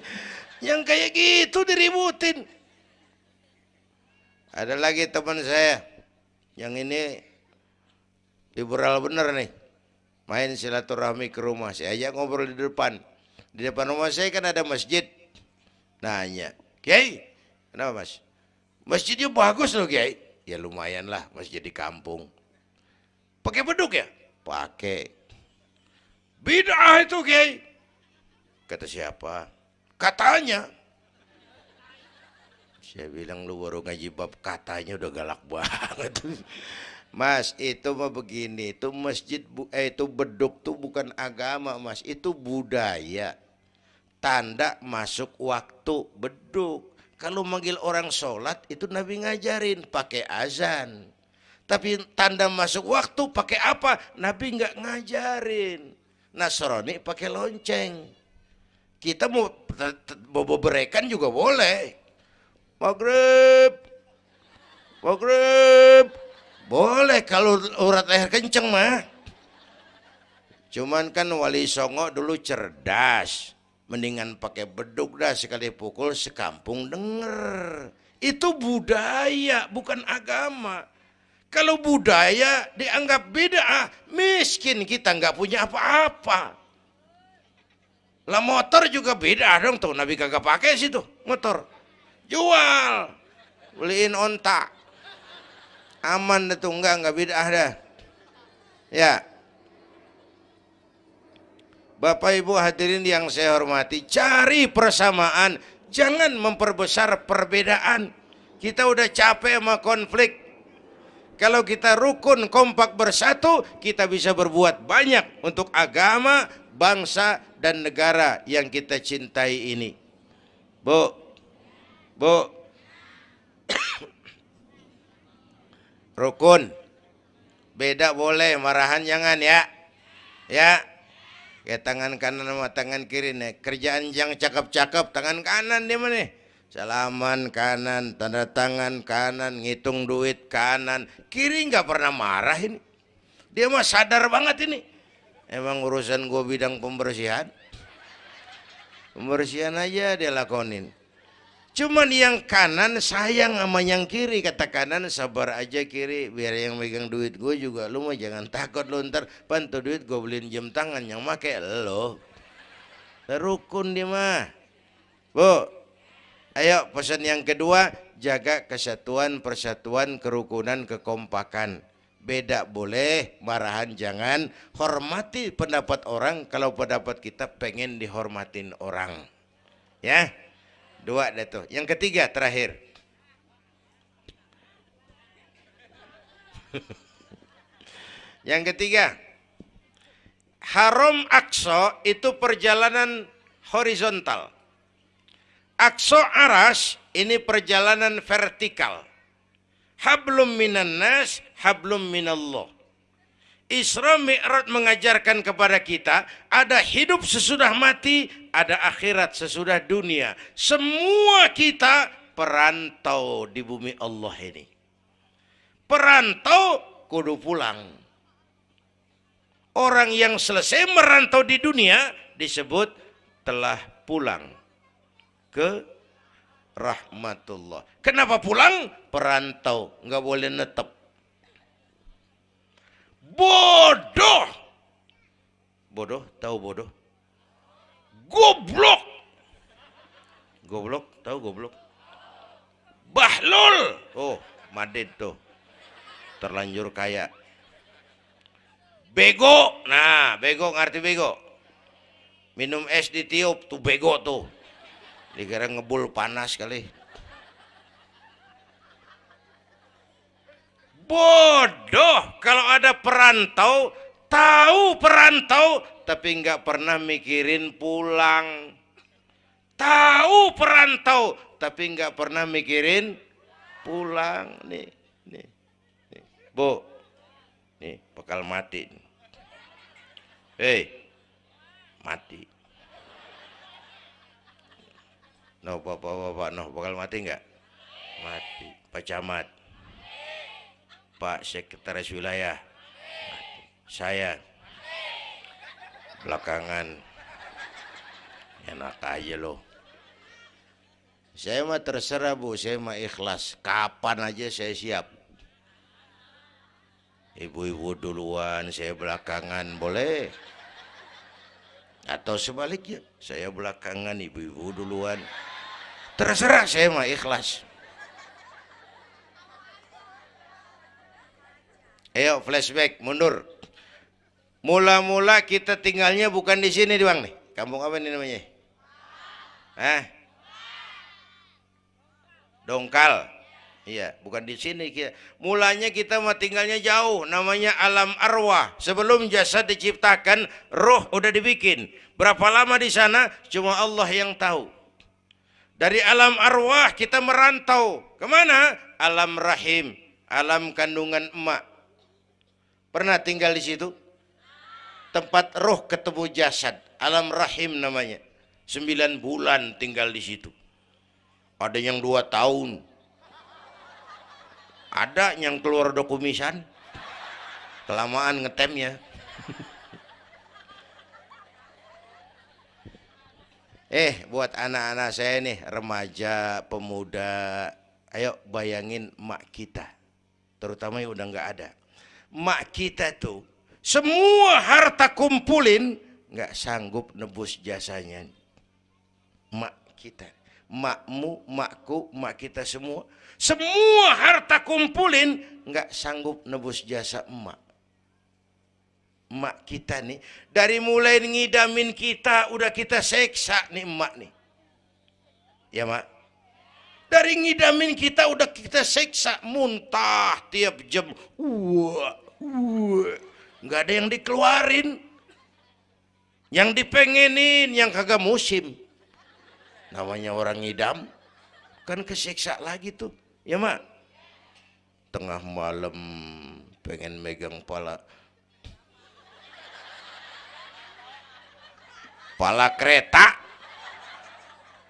[laughs] Yang kayak gitu diributin. Ada lagi teman saya. Yang ini liberal bener nih. Main silaturahmi ke rumah. Saya ajak ngobrol di depan. Di depan rumah saya kan ada masjid. Nanya. Kiai, kenapa mas? Masjidnya bagus loh Kiai. Ya lumayan lah masjid di kampung. Pakai beduk ya? Pakai. Bid'ah itu Kiai. Kata siapa? Katanya. Saya bilang lu baru ngaji bab katanya udah galak banget. Mas, itu mah begini, itu masjid eh, itu beduk tuh bukan agama, Mas, itu budaya. Tanda masuk waktu beduk. Kalau manggil orang sholat itu Nabi ngajarin pakai azan. Tapi tanda masuk waktu pakai apa? Nabi nggak ngajarin. Nasrani pakai lonceng. Kita mau bobo berekan juga boleh. Maghrib. Maghrib. Boleh kalau urat leher kenceng mah. Cuman kan Wali Songo dulu cerdas. Mendingan pakai beduk dah sekali pukul sekampung denger. Itu budaya bukan agama. Kalau budaya dianggap beda, miskin kita nggak punya apa-apa. Lah motor juga beda dong tuh. Nabi kagak pakai situ motor. Jual. Beliin onta. Aman itu enggak enggak beda dah. Ya. Bapak Ibu hadirin yang saya hormati, cari persamaan, jangan memperbesar perbedaan. Kita udah capek sama konflik. Kalau kita rukun kompak bersatu, kita bisa berbuat banyak untuk agama, bangsa, dan negara yang kita cintai ini. Bu, bu, rukun, beda boleh, marahan jangan ya, ya. Ya tangan kanan sama tangan kiri nih. Kerjaan yang cakep-cakep tangan kanan dia mana? Salaman kanan, tanda tangan kanan, ngitung duit kanan. Kiri nggak pernah marah ini. Dia mah sadar banget ini. Emang urusan gue bidang pembersihan. Pembersihan aja dia lakonin. Cuman yang kanan sayang sama yang kiri. Kata kanan sabar aja kiri. Biar yang megang duit gue juga. Lu mah jangan takut lu ntar. Pantu duit gue beliin jam tangan. Yang make lo. Rukun dia mah. Bu. Ayo pesan yang kedua. Jaga kesatuan, persatuan, kerukunan, kekompakan beda boleh, marahan jangan, hormati pendapat orang kalau pendapat kita pengen dihormatin orang. Ya. Dua dah tuh. Yang ketiga terakhir. [laughs] Yang ketiga, Haram Aqsa itu perjalanan horizontal. Aqsa Aras ini perjalanan vertikal hablum minan nas, hablum minallah. Isra Mi'raj mengajarkan kepada kita ada hidup sesudah mati, ada akhirat sesudah dunia. Semua kita perantau di bumi Allah ini. Perantau kudu pulang. Orang yang selesai merantau di dunia disebut telah pulang ke rahmatullah. Kenapa pulang? Perantau, nggak boleh netep. Bodoh. Bodoh, tahu bodoh? Goblok. Goblok, tahu goblok? Bahlul. Oh, Madid tuh. Terlanjur kaya. Bego. Nah, bego ngerti bego? minum es ditiup tuh bego tuh dikira ngebul panas kali bodoh kalau ada perantau tahu perantau tapi nggak pernah mikirin pulang. Tahu perantau tapi nggak pernah mikirin pulang. Nih nih, nih. bu nih bakal mati hei mati. No bapak bapak no bakal mati nggak? Mati pak camat pak sekretaris wilayah. Saya belakangan. Enak aja loh saya mah terserah bu. Saya mah ikhlas. Kapan aja saya siap. Ibu-ibu duluan saya belakangan boleh? Atau sebaliknya saya belakangan ibu-ibu duluan. Terserah saya mah ikhlas. Ayo flashback mundur Mula-mula kita tinggalnya bukan di sini doang nih. Kampung apa ini namanya? Hah? Dongkal. Iya, bukan di sini kita. Mulanya kita mah tinggalnya jauh, namanya alam arwah. Sebelum jasad diciptakan, roh udah dibikin. Berapa lama di sana? Cuma Allah yang tahu. Dari alam arwah kita merantau. Ke mana? Alam rahim, alam kandungan emak. Pernah tinggal di situ? Tempat roh ketemu jasad. Alam rahim namanya. Sembilan bulan tinggal di situ. Ada yang dua tahun. Ada yang keluar dokumisan kelamaan ngetemnya. Eh buat anak-anak saya nih remaja pemuda ayo bayangin mak kita. Terutama yang udah nggak ada. Mak kita tuh semua harta kumpulin nggak sanggup nebus jasanya. Mak kita, makmu, makku, mak kita semua, semua harta kumpulin nggak sanggup nebus jasa emak. Emak kita nih, dari mulai ngidamin kita udah kita seksa nih emak nih. Ya mak. Dari ngidamin kita udah kita seksa muntah tiap jam. Wah, wah nggak ada yang dikeluarin. Yang dipengenin yang kagak musim. Namanya orang ngidam. Kan kesiksa lagi tuh. Ya mak? Tengah malam pengen megang pala. Pala kereta.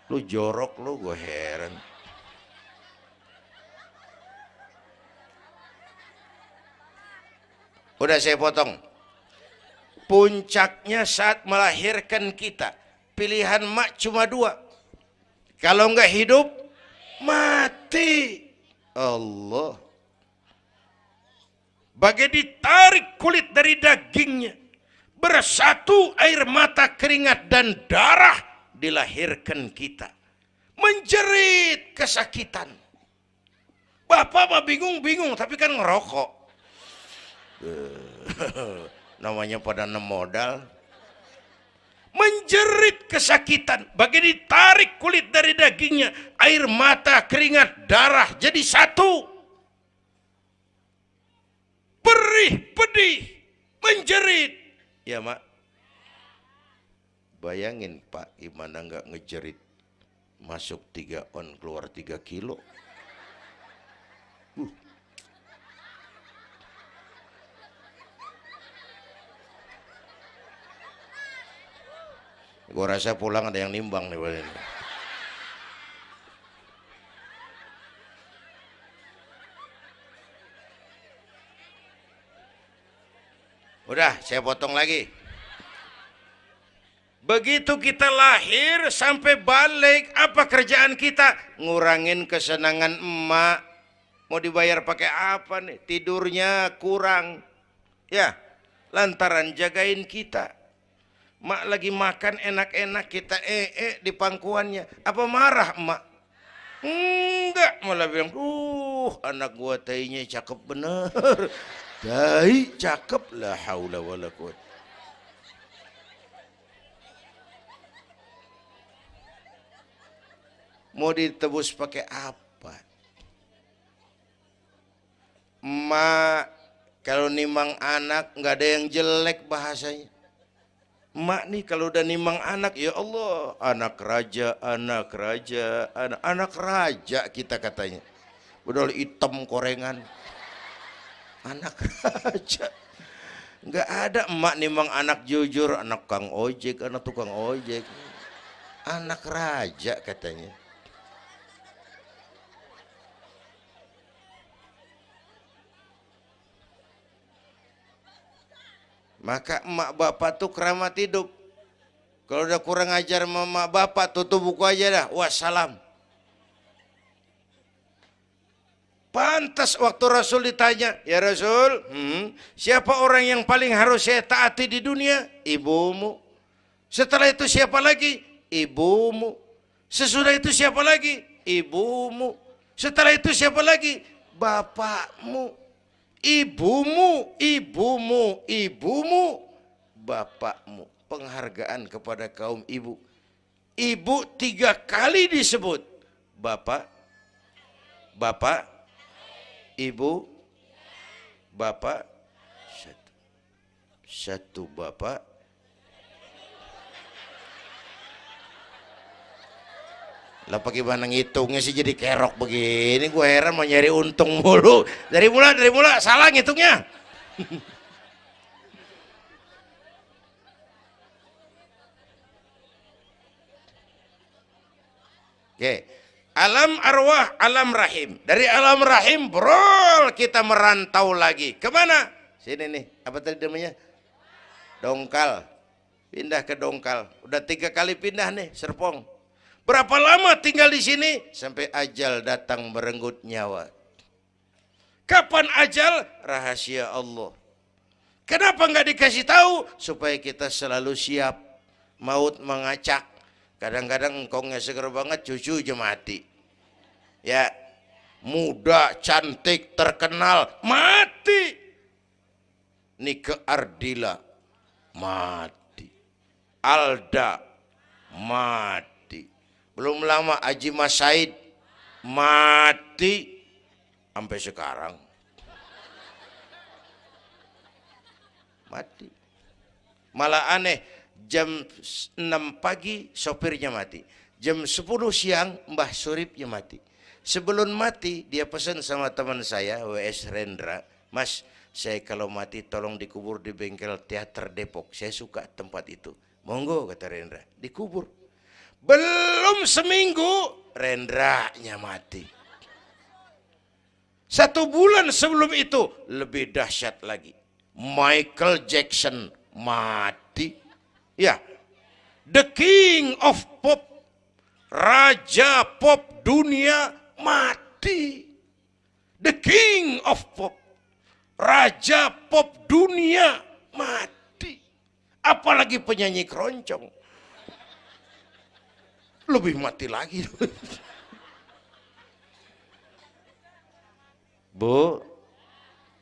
Lu jorok lu gue heran Udah saya potong. Puncaknya saat melahirkan kita. Pilihan mak cuma dua. Kalau enggak hidup, mati. Allah. Bagai ditarik kulit dari dagingnya. Bersatu air mata keringat dan darah dilahirkan kita. Menjerit kesakitan. Bapak mah bingung-bingung tapi kan ngerokok. [laughs] namanya pada enam modal. Menjerit kesakitan bagi ditarik kulit dari dagingnya air mata keringat darah jadi satu. Perih pedih menjerit. Ya mak. Bayangin pak gimana nggak ngejerit masuk tiga on keluar tiga kilo Gue rasa pulang ada yang nimbang nih ini. Udah, saya potong lagi. Begitu kita lahir sampai balik, apa kerjaan kita? Ngurangin kesenangan emak. Mau dibayar pakai apa nih? Tidurnya kurang. Ya, lantaran jagain kita. Mak lagi makan enak-enak kita ee -e di pangkuannya. Apa marah mak? Enggak, malah bilang, "Uh, anak gua tainya cakep bener." [laughs] Tai cakep la haula wala. Mau ditebus pakai apa? Mak, kalau nimang anak nggak ada yang jelek bahasanya Mak nih kalau udah nimang anak ya Allah anak raja anak raja anak anak raja kita katanya. Udah hitam korengan. Anak raja. Nggak ada emak nimang anak jujur anak kang ojek anak tukang ojek. Anak raja katanya maka emak bapak tuh keramat hidup kalau udah kurang ajar mama bapak tutup buku aja dah wassalam Pantas waktu Rasul ditanya, ya Rasul, hmm, siapa orang yang paling harus saya taati di dunia? Ibumu. Setelah itu siapa lagi? Ibumu. Sesudah itu siapa lagi? Ibumu. Setelah itu siapa lagi? Bapakmu. Ibumu, ibumu, ibumu, bapakmu. Penghargaan kepada kaum ibu. Ibu tiga kali disebut. Bapak, bapak, ibu, bapak, satu, satu bapak, lah bagaimana ngitungnya sih jadi kerok begini gue heran mau nyari untung mulu dari mula dari mula salah ngitungnya [laughs] oke okay. Alam arwah, alam rahim. Dari alam rahim, brol kita merantau lagi. Ke mana? Sini nih, apa tadi namanya? Dongkal. Pindah ke Dongkal. Udah tiga kali pindah nih, Serpong. Berapa lama tinggal di sini? Sampai ajal datang merenggut nyawa. Kapan ajal? Rahasia Allah. Kenapa nggak dikasih tahu? Supaya kita selalu siap. Maut mengacak Kadang-kadang engkongnya seger banget, cucu aja mati. Ya, muda, cantik, terkenal, mati. Nike Ardila, mati. Alda, mati. Belum lama Aji Mas Said, mati. Sampai sekarang. Mati. Malah aneh, jam 6 pagi sopirnya mati. Jam 10 siang Mbah Suripnya mati. Sebelum mati dia pesan sama teman saya WS Rendra, Mas saya kalau mati tolong dikubur di bengkel teater Depok. Saya suka tempat itu. Monggo kata Rendra, dikubur. Belum seminggu Rendranya mati. Satu bulan sebelum itu lebih dahsyat lagi. Michael Jackson mati. Ya. The king of pop. Raja pop dunia mati. The king of pop. Raja pop dunia mati. Apalagi penyanyi keroncong. Lebih mati lagi. Bu,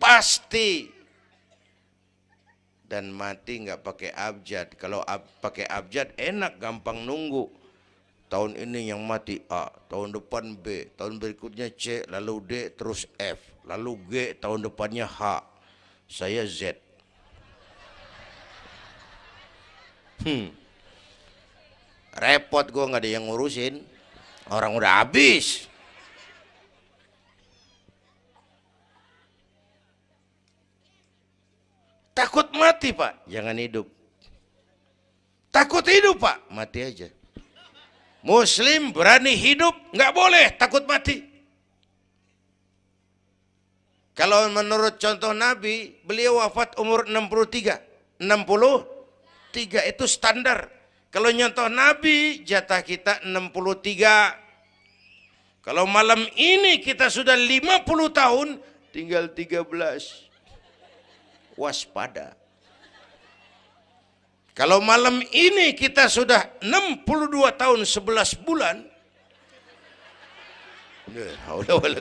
pasti dan mati nggak pakai abjad. Kalau ab, pakai abjad enak gampang nunggu. Tahun ini yang mati A, tahun depan B, tahun berikutnya C, lalu D, terus F, lalu G, tahun depannya H. Saya Z. Hmm. Repot gue nggak ada yang ngurusin. Orang udah habis. Takut mati pak, jangan hidup. Takut hidup pak, mati aja. Muslim berani hidup, nggak boleh takut mati. Kalau menurut contoh Nabi, beliau wafat umur 63. 63 itu standar. Kalau nyontoh Nabi, jatah kita 63. Kalau malam ini kita sudah 50 tahun, tinggal 13 waspada. Kalau malam ini kita sudah 62 tahun 11 bulan,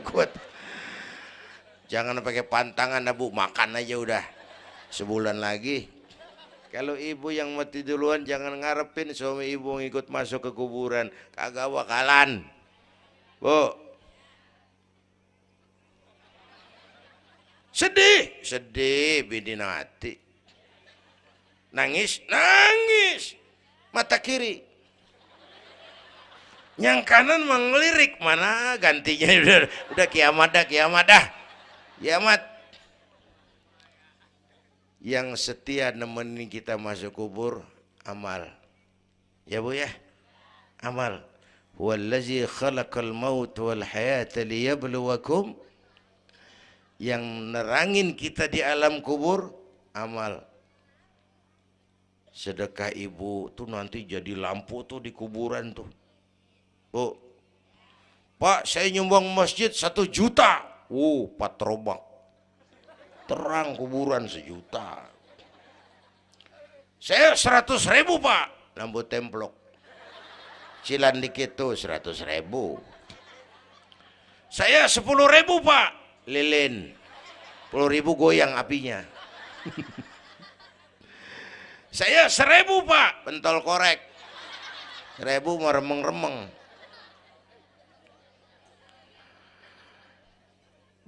kuat. Jangan pakai pantangan bu, makan aja udah sebulan lagi. Kalau ibu yang mati duluan jangan ngarepin suami ibu ngikut masuk ke kuburan, kagak bakalan. Bu. Sedih, sedih bidinati. Nangis, nangis. Mata kiri. Yang kanan mengelirik mana gantinya udah, [laughs] udah kiamat dah kiamat dah. Kiamat. Yang setia nemenin kita masuk kubur amal. Ya Bu ya? Amal. Wallazi khalaqal maut wal hayata liyabluwakum yang nerangin kita di alam kubur amal sedekah ibu tuh nanti jadi lampu tuh di kuburan tuh bu pak saya nyumbang masjid satu juta uh patrobak terang kuburan sejuta. Saya seratus ribu pak. Lampu templok. Cilan dikit tuh seratus ribu. Saya sepuluh ribu pak. Lilin. Puluh ribu goyang apinya. Saya seribu pak. Pentol korek. Seribu meremeng-remeng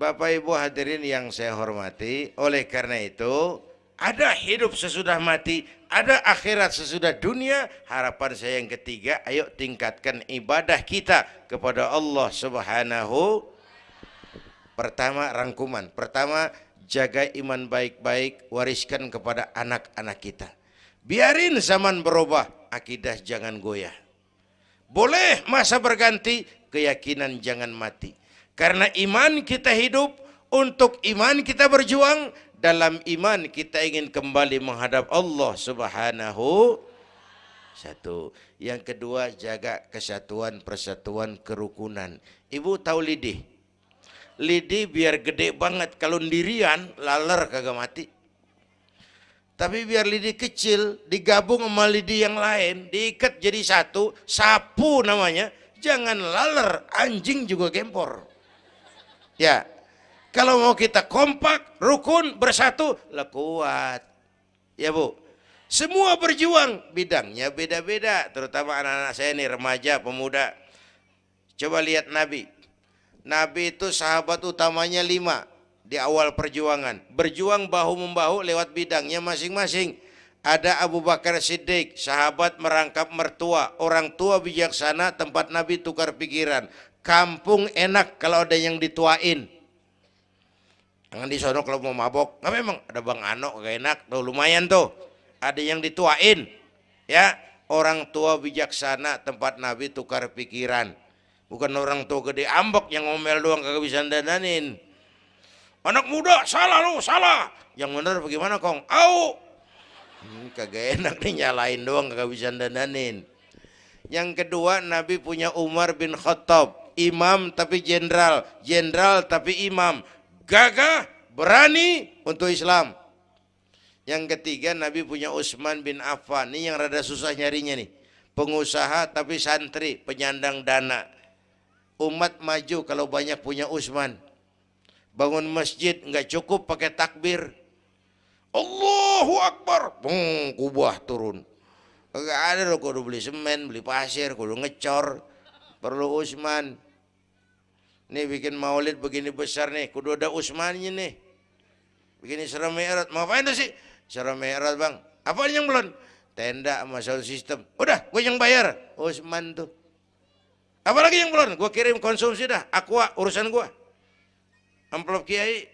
Bapak Ibu hadirin yang saya hormati oleh karena itu ada hidup sesudah mati ada akhirat sesudah dunia harapan saya yang ketiga ayo tingkatkan ibadah kita kepada Allah subhanahu Pertama rangkuman. Pertama jaga iman baik-baik, wariskan kepada anak-anak kita. Biarin zaman berubah, akidah jangan goyah. Boleh masa berganti, keyakinan jangan mati. Karena iman kita hidup, untuk iman kita berjuang, dalam iman kita ingin kembali menghadap Allah subhanahu satu. Yang kedua jaga kesatuan, persatuan, kerukunan. Ibu tahu lidih? lidi biar gede banget kalau ndirian laler kagak mati tapi biar lidi kecil digabung sama lidi yang lain diikat jadi satu sapu namanya jangan laler anjing juga gempor ya. Kalau mau kita kompak rukun bersatu lah kuat. Ya bu. Semua berjuang bidangnya beda-beda. Terutama anak-anak saya ini remaja pemuda. Coba lihat Nabi. Nabi itu sahabat utamanya lima di awal perjuangan. Berjuang bahu-membahu lewat bidangnya masing-masing. Ada Abu Bakar Siddiq, sahabat merangkap mertua, orang tua bijaksana, tempat Nabi tukar pikiran. Kampung enak kalau ada yang dituain. Jangan di kalau mau mabok. Nggak memang ada Bang Ano gak enak, tuh lumayan tuh. Ada yang dituain. Ya, orang tua bijaksana tempat Nabi tukar pikiran. Bukan orang tua gede ambek yang ngomel doang kagak bisa dandanin. Anak muda salah lu, salah. Yang benar bagaimana kong? Au. Hmm, kagak enak nih nyalain doang kagak bisa dandanin. Yang kedua Nabi punya Umar bin Khattab, imam tapi jenderal, jenderal tapi imam. Gagah, berani untuk Islam. Yang ketiga Nabi punya Utsman bin Affan. Ini yang rada susah nyarinya nih. Pengusaha tapi santri, penyandang dana umat maju kalau banyak punya Usman. Bangun masjid nggak cukup pakai takbir. Allahu Akbar. Bung, kubah turun. Gak ada loh kudu beli semen, beli pasir, kudu ngecor. Perlu Usman. Nih bikin maulid begini besar nih, kudu ada Usmannya nih. Begini serem merat. Mau apa itu sih? Serem merat bang. Apa yang belum? Tenda sama sound system. Udah, gue yang bayar. Usman tuh. Apalagi yang belum? Gue kirim konsumsi dah. Aqua urusan gue. Amplop kiai.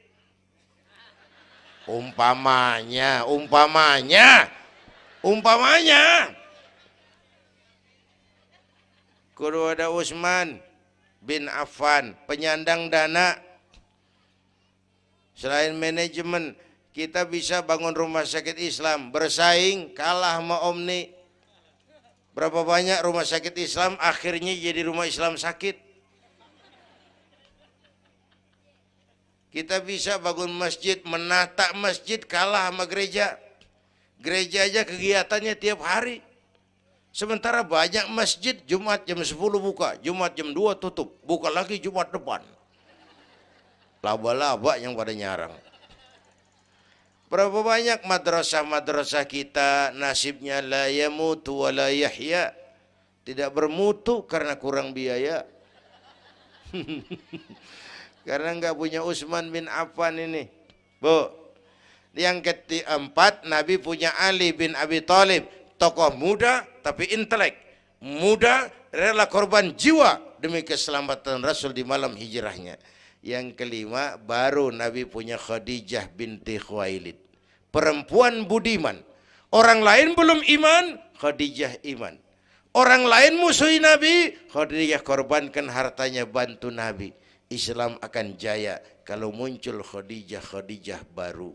Umpamanya, umpamanya, umpamanya. Kudu ada Usman bin Affan, penyandang dana. Selain manajemen, kita bisa bangun rumah sakit Islam, bersaing kalah sama Omni, Berapa banyak rumah sakit Islam akhirnya jadi rumah Islam sakit. Kita bisa bangun masjid, menata masjid kalah sama gereja. Gereja aja kegiatannya tiap hari. Sementara banyak masjid Jumat jam 10 buka, Jumat jam 2 tutup. Buka lagi Jumat depan. Laba-laba yang pada nyarang. Berapa banyak madrasah-madrasah kita nasibnya la yamutu wa la yahya. Tidak bermutu karena kurang biaya. [laughs] Karena nggak punya Utsman bin Affan ini. Bu. Yang keempat, Nabi punya Ali bin Abi Thalib, tokoh muda tapi intelek. Muda rela korban jiwa demi keselamatan Rasul di malam hijrahnya. Yang kelima, baru Nabi punya Khadijah binti Khuwailid. Perempuan budiman. Orang lain belum iman, Khadijah iman. Orang lain musuhi Nabi, Khadijah korbankan hartanya bantu Nabi. Islam akan jaya kalau muncul Khadijah-Khadijah baru.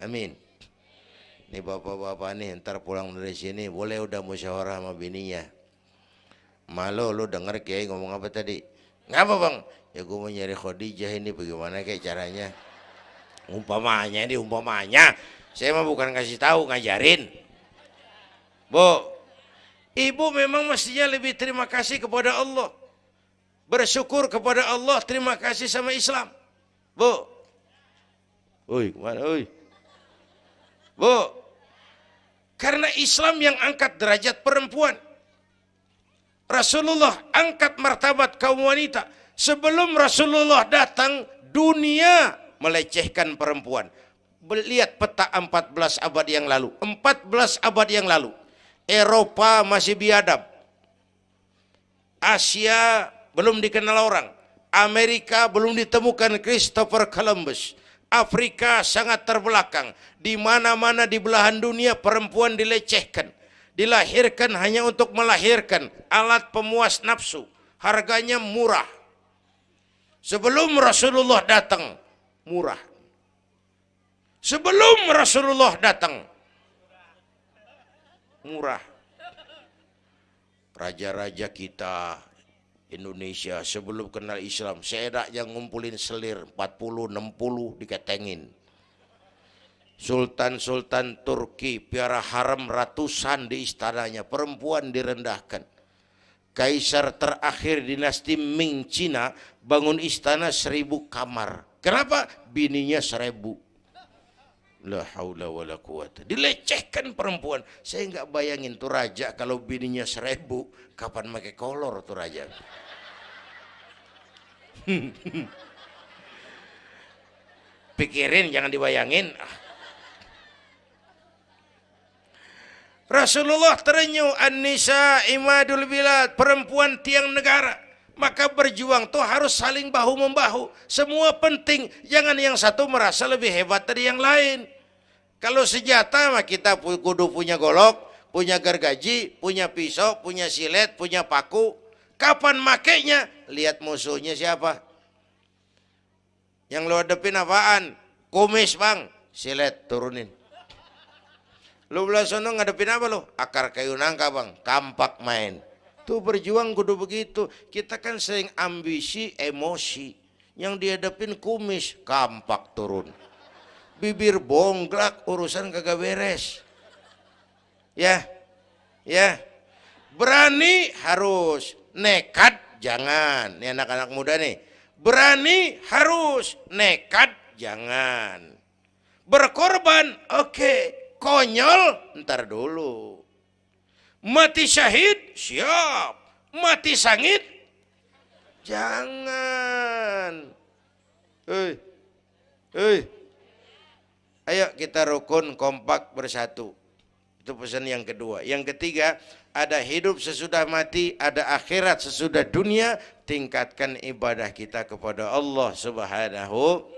Amin. Ini bapak-bapak nih ntar pulang dari sini boleh udah musyawarah sama bininya. Malu lu denger kiai ngomong apa tadi? Ngapa bang? Ya gue mau nyari Khadijah ini bagaimana kayak caranya? Umpamanya ini umpamanya. Saya mah bukan kasih tahu ngajarin. Bu, ibu memang mestinya lebih terima kasih kepada Allah. Bersyukur kepada Allah, terima kasih sama Islam. Bu. Oi, ke mana? Oi. Bu, karena Islam yang angkat derajat perempuan. Rasulullah angkat martabat kaum wanita. Sebelum Rasulullah datang, dunia melecehkan perempuan. Lihat peta 14 abad yang lalu. 14 abad yang lalu. Eropa masih biadab. Asia belum dikenal orang. Amerika belum ditemukan Christopher Columbus. Afrika sangat terbelakang. Di mana-mana di belahan dunia perempuan dilecehkan. Dilahirkan hanya untuk melahirkan alat pemuas nafsu. Harganya murah. Sebelum Rasulullah datang, murah. Sebelum Rasulullah datang, murah. Raja-raja kita Indonesia sebelum kenal Islam, saya yang ngumpulin selir 40 60 diketengin. Sultan-sultan Turki piara haram ratusan di istananya, perempuan direndahkan. Kaisar terakhir dinasti Ming Cina bangun istana seribu kamar. Kenapa? Bininya seribu. La haula wa la quwata. Dilecehkan perempuan. Saya nggak bayangin tuh raja kalau bininya seribu, kapan pakai kolor tuh raja. [laughs] Pikirin jangan dibayangin. Rasulullah terenyuh An-Nisa imadul bilad perempuan tiang negara. Maka berjuang tuh harus saling bahu membahu semua penting jangan yang satu merasa lebih hebat dari yang lain. Kalau senjata mah kita kudu punya golok punya gergaji punya pisau punya silet punya paku. Kapan makainya lihat musuhnya siapa yang lo hadapin apaan kumis bang silet turunin Lu belah sono ngadepin apa lu? Akar kayu nangka bang, kampak main. Tuh berjuang kudu begitu. Kita kan sering ambisi, emosi. Yang dihadapin kumis, kampak turun. Bibir bonglak, urusan kagak beres. Ya, ya. Berani harus, nekat jangan. Ini anak-anak muda nih. Berani harus, nekat? Jangan. Berkorban, oke. Konyol? Ntar dulu. Mati syahid? Siap. Mati sangit? Jangan. Hei hei ayo kita rukun kompak bersatu. Itu pesan yang kedua. Yang ketiga ada hidup sesudah mati ada akhirat sesudah dunia tingkatkan ibadah kita kepada Allah subhanahu.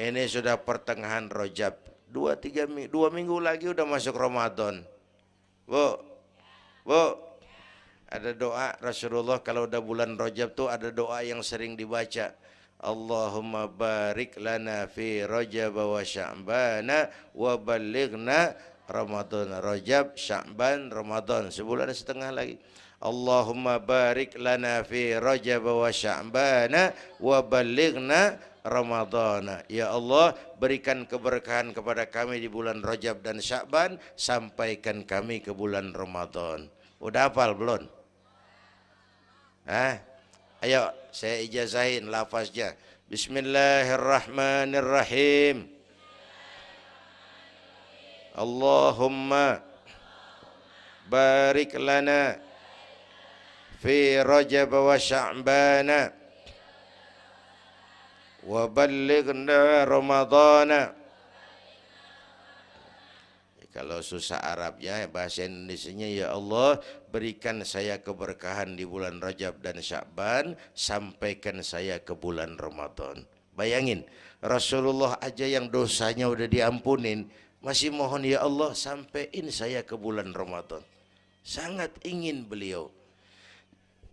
Ini sudah pertengahan rojab dua tiga dua minggu lagi udah masuk Ramadan. Bu bu. Ada doa Rasulullah kalau udah bulan Rajab tuh ada doa yang sering dibaca. Allahumma barik lana fi Rajab wa Sya'bana wa balighna Ramadan Rajab Sya'ban Ramadan sebulan setengah lagi Allahumma barik lana fi Rajab wa Sya'bana wa balighna Ramadhan. Ya Allah, berikan keberkahan kepada kami di bulan Rajab dan Syakban, sampaikan kami ke bulan Ramadan. Udah hafal belum? Hah? Ayo, saya ijazahin lafaznya. Bismillahirrahmanirrahim. Allahumma barik lana fi rajab wa sya'bana wa balighna ramadana kalau susah Arabnya bahasa Indonesianya ya Allah berikan saya keberkahan di bulan Rajab dan Syakban sampaikan saya ke bulan Ramadan. Bayangin Rasulullah aja yang dosanya udah diampunin masih mohon ya Allah sampaikan saya ke bulan Ramadan sangat ingin beliau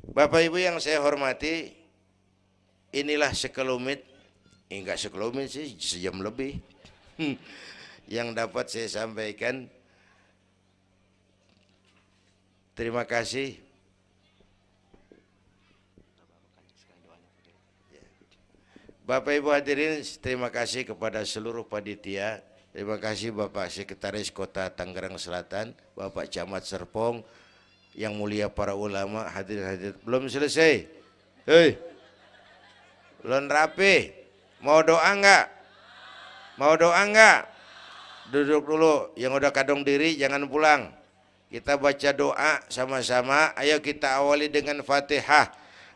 Bapak Ibu yang saya hormati inilah sekelumit enggak eh, sekelumit sih sejam lebih [laughs] yang dapat saya sampaikan. Terima kasih. Bapak Ibu hadirin, terima kasih kepada seluruh panitia. Terima kasih Bapak Sekretaris Kota Tangerang Selatan, Bapak Camat Serpong, yang mulia para ulama hadirin. Belum selesai. Hei. Belum rapi. Mau doa enggak? Mau doa enggak? duduk dulu yang udah kadung diri jangan pulang kita baca doa sama-sama ayo kita awali dengan fatihah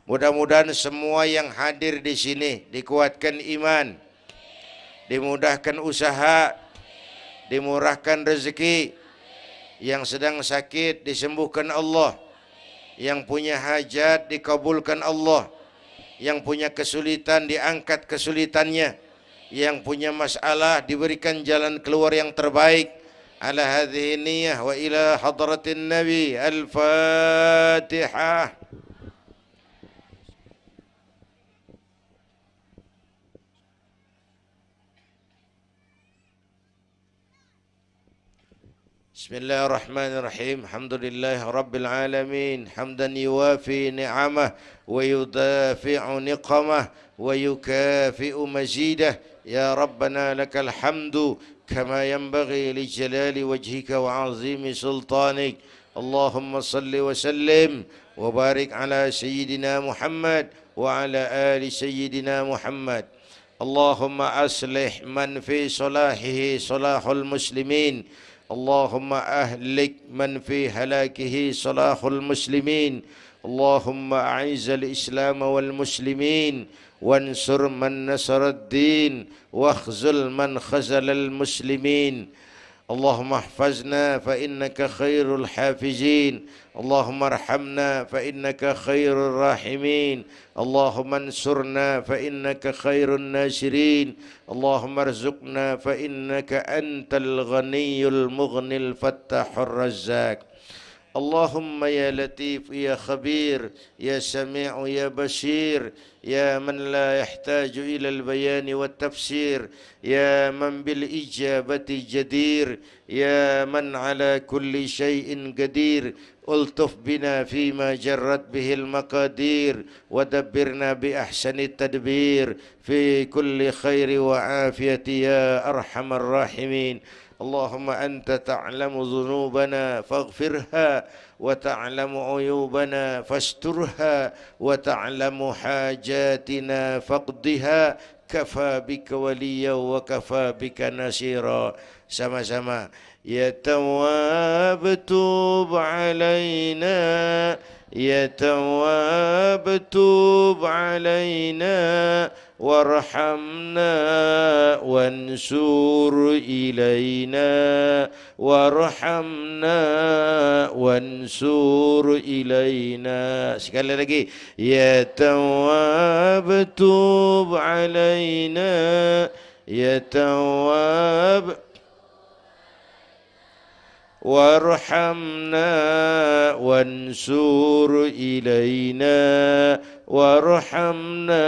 mudah-mudahan semua yang hadir di sini dikuatkan iman dimudahkan usaha dimurahkan rezeki yang sedang sakit disembuhkan Allah yang punya hajat dikabulkan Allah yang punya kesulitan diangkat kesulitannya yang punya masalah diberikan jalan keluar yang terbaik. Ala hadhihi niyyah wa ila hadratin nabi بسم الله الرحمن الرحيم الحمد لله رب العالمين حمدا يوافي نعمه ويدافع نقمه ويكافئ مزيده يا ربنا لك الحمد كما ينبغي لجلال وجهك وعظيم سلطانك اللهم صل وسلم وبارك على سيدنا محمد وعلى آل سيدنا محمد اللهم أصلح من في صلاحه صلاح المسلمين اللهم أهلك من في هلاكه صلاح المسلمين. اللهم أعز الإسلام والمسلمين. وانصر من نصر الدين. واخذل من خزل المسلمين. اللهم احفظنا فإنك خير الحافزين اللهم ارحمنا فإنك خير الراحمين. اللهم انصرنا فإنك خير الناصرين. اللهم ارزقنا فإنك أنت الغني المغني الفتاح الرزاق. اللهم يا لطيف يا خبير يا سميع يا بشير يا من لا يحتاج إلى البيان والتفسير يا من بالإجابة جدير يا من على كل شيء قدير. ألطف بنا فيما جرت به المقادير ودبرنا بأحسن التدبير. في كل خير وعافية يا أرحم الراحمين. اللهم أنت تعلم ذنوبنا فاغفرها وتعلم عيوبنا فاسترها وتعلم حاجاتنا فاقضها كفى بك وليا وكفى بك نصيرا sama-sama يا تواب توب علينا يا تواب توب علينا وارحمنا وانصر إلينا. وارحمنا وانصر إلينا. سكال لكي يا تواب توب علينا. يا تواب. وارحمنا وانصر إلينا. وارحمنا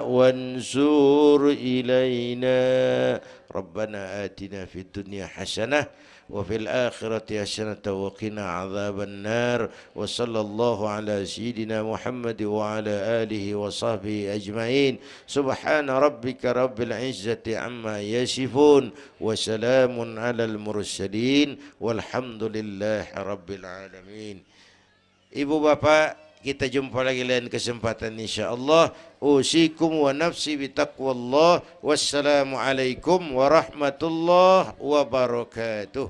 وانسور إلينا. ربنا آتنا في الدنيا حسنة وفي الآخرة حسنة وقنا عذاب النار. وصلى الله على سيدنا محمد وعلى آله وصحبه أجمعين. سبحان ربك رب العزة عما يصفون وسلام على المرسلين والحمد لله رب العالمين. Ibu Bapak kita jumpa lagi lain kesempatan insyaallah. Usikum wa nafsi bi taqwallah. Wassalamu alaikum warahmatullahi wabarakatuh.